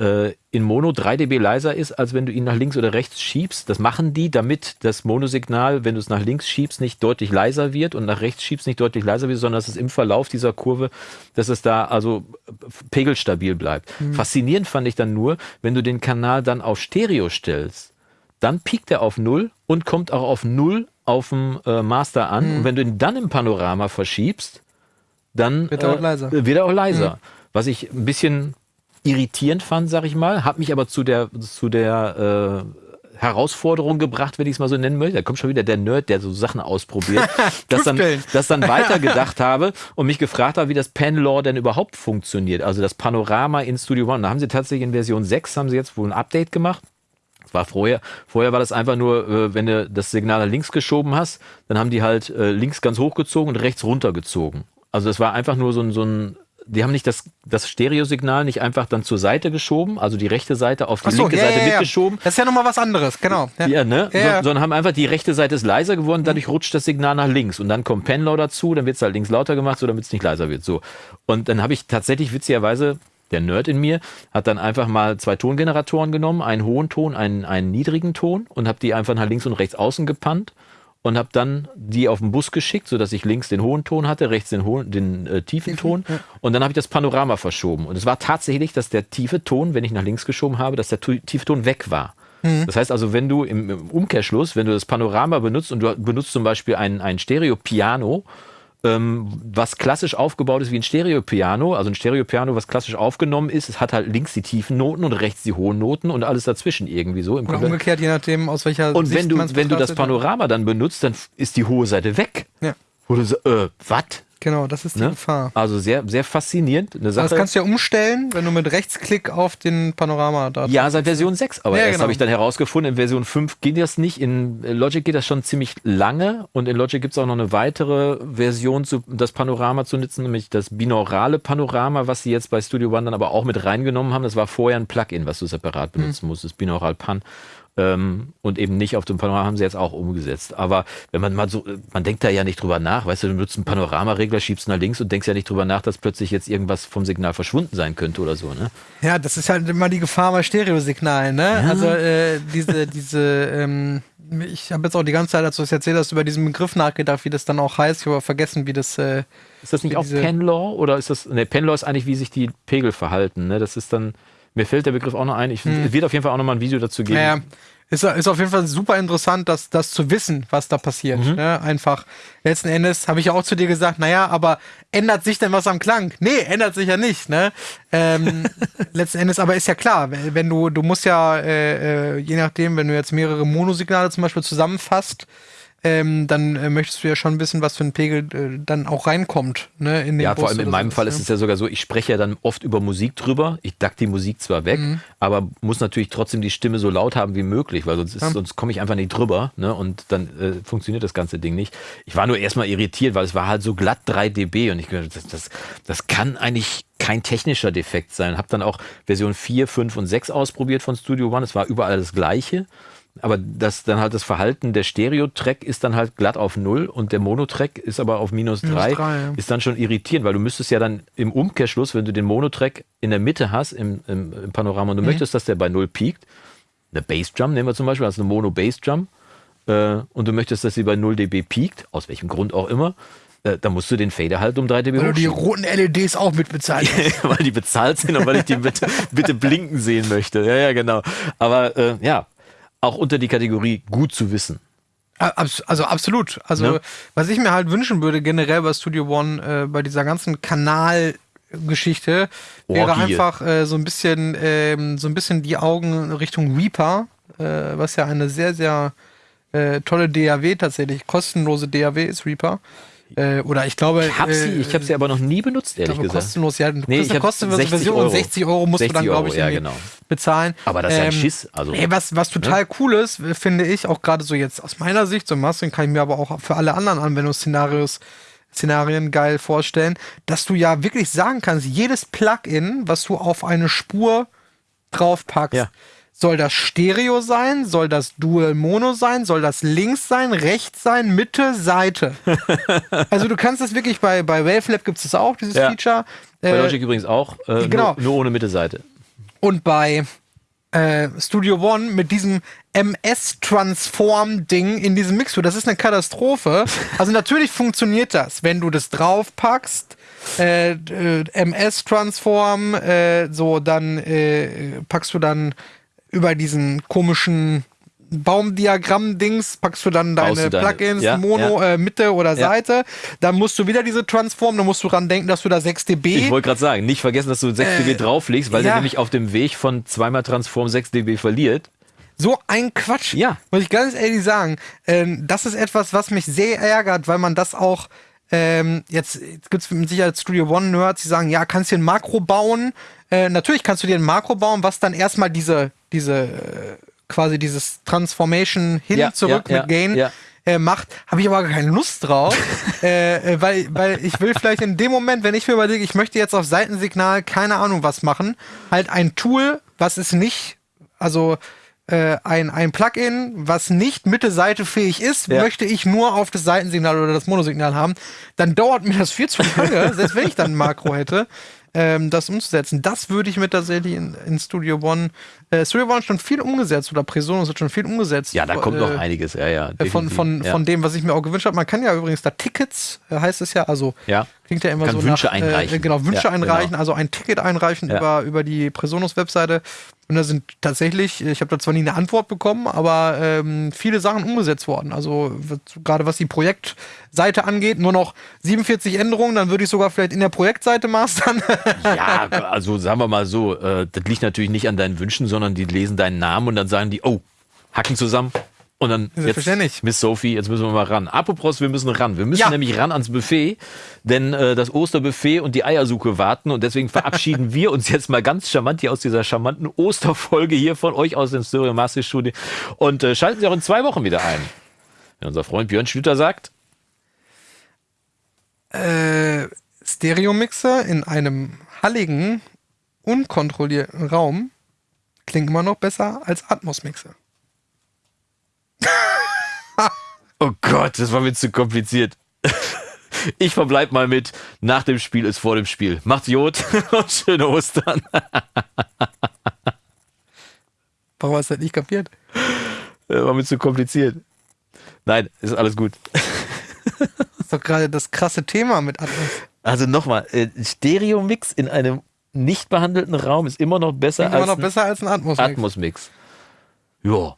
äh, in Mono 3 dB leiser ist, als wenn du ihn nach links oder rechts schiebst. Das machen die, damit das Monosignal, wenn du es nach links schiebst, nicht deutlich leiser wird und nach rechts schiebst nicht deutlich leiser wird, sondern dass es im Verlauf dieser Kurve, dass es da also pegelstabil bleibt. Mhm. Faszinierend fand ich dann nur, wenn du den Kanal dann auf Stereo stellst, dann piekt er auf Null und kommt auch auf Null auf dem äh, Master an. Mhm. Und wenn du ihn dann im Panorama verschiebst, dann wird er auch leiser. Äh, wird er auch leiser. Mhm. Was ich ein bisschen irritierend fand, sag ich mal, hat mich aber zu der, zu der äh, Herausforderung gebracht, wenn ich es mal so nennen möchte. Da kommt schon wieder der Nerd, der so Sachen ausprobiert, [LAUGHS] dass dann, das dann [LAUGHS] weitergedacht habe und mich gefragt habe, wie das Panlaw denn überhaupt funktioniert. Also das Panorama in Studio One. Da haben sie tatsächlich in Version 6 haben sie jetzt wohl ein Update gemacht. Das war vorher, vorher war das einfach nur, äh, wenn du das Signal nach links geschoben hast, dann haben die halt äh, links ganz hochgezogen und rechts runtergezogen. Also das war einfach nur so ein, so ein die haben nicht das, das Stereosignal nicht einfach dann zur Seite geschoben, also die rechte Seite auf die so, linke ja, Seite ja, ja. mitgeschoben. Das ist ja nochmal was anderes, genau. Ja, ne? So, sondern haben einfach die rechte Seite ist leiser geworden, dadurch mhm. rutscht das Signal nach links und dann kommt Penlaw dazu, dann wird es halt links lauter gemacht, so damit es nicht leiser wird. So. Und dann habe ich tatsächlich witzigerweise der Nerd in mir hat dann einfach mal zwei Tongeneratoren genommen, einen hohen Ton, einen, einen niedrigen Ton und habe die einfach nach links und rechts außen gepannt und habe dann die auf den Bus geschickt, sodass ich links den hohen Ton hatte, rechts den, hohen, den äh, tiefen Ton. Ja. Und dann habe ich das Panorama verschoben. Und es war tatsächlich, dass der tiefe Ton, wenn ich nach links geschoben habe, dass der tiefe Ton weg war. Mhm. Das heißt also, wenn du im, im, Umkehrschluss, wenn du das Panorama benutzt und du benutzt zum Beispiel ein, ein Stereo-Piano, was klassisch aufgebaut ist wie ein Stereopiano. Also ein Stereopiano, was klassisch aufgenommen ist, es hat halt links die tiefen Noten und rechts die hohen Noten und alles dazwischen irgendwie so. Im Oder umgekehrt, je nachdem, aus welcher Und Sicht wenn du, wenn du das Panorama dann benutzt, dann ist die hohe Seite weg. Ja. Wo du so, äh, was? Genau, das ist die ne? Gefahr. Also sehr, sehr faszinierend. Eine Sache. Das kannst du ja umstellen, wenn du mit Rechtsklick auf den Panorama da. Ja, seit Version 6. Aber ja, erst genau. habe ich dann herausgefunden, in Version 5 geht das nicht. In Logic geht das schon ziemlich lange. Und in Logic gibt es auch noch eine weitere Version, zu, das Panorama zu nutzen, nämlich das binaurale Panorama, was sie jetzt bei Studio One dann aber auch mit reingenommen haben. Das war vorher ein Plugin, was du separat benutzen hm. musstest, binaural Pan. Ähm, und eben nicht auf dem Panorama haben sie jetzt auch umgesetzt. Aber wenn man mal so, man denkt da ja nicht drüber nach, weißt du, du nutzt einen Panoramaregler, schiebst nach links und denkst ja nicht drüber nach, dass plötzlich jetzt irgendwas vom Signal verschwunden sein könnte oder so, ne? Ja, das ist halt immer die Gefahr bei Stereosignalen, ne? Ja. Also äh, diese, diese, ähm, ich habe jetzt auch die ganze Zeit, als du es erzählt hast, über diesen Begriff nachgedacht, wie das dann auch heißt. Ich habe vergessen, wie das. Äh, ist das nicht auch Penlaw oder ist das? Ne, Penlaw ist eigentlich, wie sich die Pegel verhalten. Ne? Das ist dann. Mir fällt der Begriff auch noch ein. Ich hm. wird auf jeden Fall auch noch mal ein Video dazu geben. Ja, ist, ist auf jeden Fall super interessant, das, das zu wissen, was da passiert. Mhm. Ne? Einfach, letzten Endes habe ich auch zu dir gesagt, naja, aber ändert sich denn was am Klang? Nee, ändert sich ja nicht. Ne? Ähm, [LAUGHS] letzten Endes, aber ist ja klar, wenn du, du musst ja, äh, äh, je nachdem, wenn du jetzt mehrere Monosignale zum Beispiel zusammenfasst, ähm, dann äh, möchtest du ja schon wissen, was für ein Pegel äh, dann auch reinkommt. Ne, in den ja, Bus vor allem in meinem Fall ist es ja sogar so, ich spreche ja dann oft über Musik drüber. Ich dack die Musik zwar weg, mhm. aber muss natürlich trotzdem die Stimme so laut haben wie möglich, weil sonst, ja. sonst komme ich einfach nicht drüber ne, und dann äh, funktioniert das ganze Ding nicht. Ich war nur erstmal irritiert, weil es war halt so glatt 3 dB und ich das, das, das kann eigentlich kein technischer Defekt sein. Habe dann auch Version 4, 5 und 6 ausprobiert von Studio One. Es war überall das gleiche. Aber das dann halt das Verhalten der Stereo-Track ist dann halt glatt auf null und der Mono-Track ist aber auf minus drei. Ja. Ist dann schon irritierend, weil du müsstest ja dann im Umkehrschluss, wenn du den Mono-Track in der Mitte hast im, im, im Panorama und du mhm. möchtest, dass der bei null piekt, eine Bassdrum nehmen wir zum Beispiel, also eine Mono-Bassdrum, äh, und du möchtest, dass sie bei 0 dB piekt, aus welchem Grund auch immer, äh, da musst du den Fader halt um 3 dB Weil du die roten LEDs auch mit bezahlt hast. [LAUGHS] weil die bezahlt sind und weil ich die bitte, bitte blinken sehen möchte. Ja, ja, genau. Aber äh, ja, auch unter die Kategorie gut zu wissen. Also absolut. Also ja. was ich mir halt wünschen würde generell bei Studio One, äh, bei dieser ganzen Kanalgeschichte, wäre einfach äh, so ein bisschen, äh, so ein bisschen die Augen Richtung Reaper, äh, was ja eine sehr, sehr äh, tolle DAW tatsächlich, kostenlose DAW ist Reaper. Äh, oder ich glaube. Ich habe sie, äh, ich hab sie aber noch nie benutzt, ehrlich glaube, gesagt. kostenlos, ja. Nee, ich kostenlose Version Euro. 60 Euro musst 60 du dann, glaube ich, ja, genau. bezahlen. Aber das ist ja ein ähm, Schiss. Also, ey, was, was total ne? cool ist, finde ich, auch gerade so jetzt aus meiner Sicht, so Mastering kann ich mir aber auch für alle anderen Anwendungsszenarios Szenarien geil vorstellen, dass du ja wirklich sagen kannst, jedes Plugin, was du auf eine Spur draufpackst, ja soll das Stereo sein? Soll das Dual Mono sein? Soll das links sein, rechts sein, Mitte, Seite? [LAUGHS] also du kannst das wirklich bei, bei Wavelab gibt es das auch, dieses ja. Feature. Bei äh, Logic übrigens auch, äh, genau. nur, nur ohne Mitte, Seite. Und bei äh, Studio One mit diesem MS-Transform-Ding in diesem Mixer. Das ist eine Katastrophe. Also natürlich funktioniert das, wenn du das draufpackst. Äh, äh, MS-Transform, äh, so dann äh, packst du dann über diesen komischen Baumdiagramm-Dings packst du dann deine, deine Plugins, ja, Mono, ja. Äh, Mitte oder ja. Seite. Dann musst du wieder diese Transform, dann musst du dran denken, dass du da 6 dB. Ich wollte gerade sagen, nicht vergessen, dass du 6 äh, dB drauflegst, weil der nämlich auf dem Weg von zweimal Transform 6 dB verliert. So ein Quatsch. Ja. Muss ich ganz ehrlich sagen. Ähm, das ist etwas, was mich sehr ärgert, weil man das auch ähm, jetzt, jetzt gibt es mit Sicherheit Studio One Nerds, die sagen, ja, kannst du ein Makro bauen. Äh, natürlich kannst du dir ein Makro bauen, was dann erstmal diese, diese, äh, quasi dieses Transformation hin, ja, zurück ja, mit Gain ja, äh, macht, habe ich aber keine Lust drauf, [LAUGHS] äh, weil, weil ich will vielleicht in dem Moment, wenn ich mir überlege, ich möchte jetzt auf Seitensignal keine Ahnung was machen, halt ein Tool, was es nicht, also äh, ein, ein Plugin, was nicht Mitte-Seite fähig ist, möchte ich nur auf das Seitensignal oder das Monosignal haben, dann dauert mir das viel zu lange, [LAUGHS] selbst wenn ich dann ein Makro hätte ähm, das umzusetzen. Das würde ich mir tatsächlich in, in Studio One. Äh, Studio One hat schon viel umgesetzt oder Presonus hat schon viel umgesetzt. Ja, da kommt äh, noch einiges, ja, ja. Äh, von, von, ja. von dem, was ich mir auch gewünscht habe. Man kann ja übrigens da Tickets, äh, heißt es ja, also ja. Klingt ja immer Kann so Wünsche nach, einreichen. Äh, genau, Wünsche Ja, einreichen, genau. also ein Ticket einreichen Ja. über, über die Presonus-Webseite. Und da sind tatsächlich, ich habe da zwar nie eine Antwort bekommen, aber ähm, viele Sachen umgesetzt worden. Also gerade was die Projektseite angeht, nur noch 47 Änderungen, dann würde ich sogar vielleicht in der Projektseite mastern. [LAUGHS] Ja, also sagen wir mal so, äh, das liegt natürlich nicht an deinen Wünschen, sondern die lesen deinen Namen und dann sagen die, oh, Hacken zusammen. Und dann jetzt. Miss Sophie, jetzt müssen wir mal ran. Apropos, wir müssen ran. Wir müssen Ja. nämlich ran ans Buffet, denn äh, das Osterbuffet und die Eiersuche warten und deswegen [LAUGHS] verabschieden wir uns jetzt mal ganz charmant hier aus dieser charmanten Osterfolge hier von euch aus dem Stereo Master Studio und äh, schalten Sie auch in zwei Wochen wieder ein. Wenn unser Freund Björn Schlüter sagt, äh, Stereo-Mixer in einem halligen, unkontrollierten Raum klingt immer noch besser als Atmos-Mixer. [LAUGHS] Oh Gott, das war mir zu kompliziert. [LAUGHS] Ich verbleib mal mit, nach dem Spiel ist vor dem Spiel. Macht's Jod [LAUGHS] und schöne Ostern. Warum hast du das nicht kapiert? Das war mir zu kompliziert. Nein, ist alles gut. Das ist doch gerade das krasse Thema mit Atmos. Also nochmal, äh, Stereo-Mix in einem nicht behandelten Raum ist immer noch besser immer als noch besser als ein Atmos-Mix. Atmos-Mix. Ja,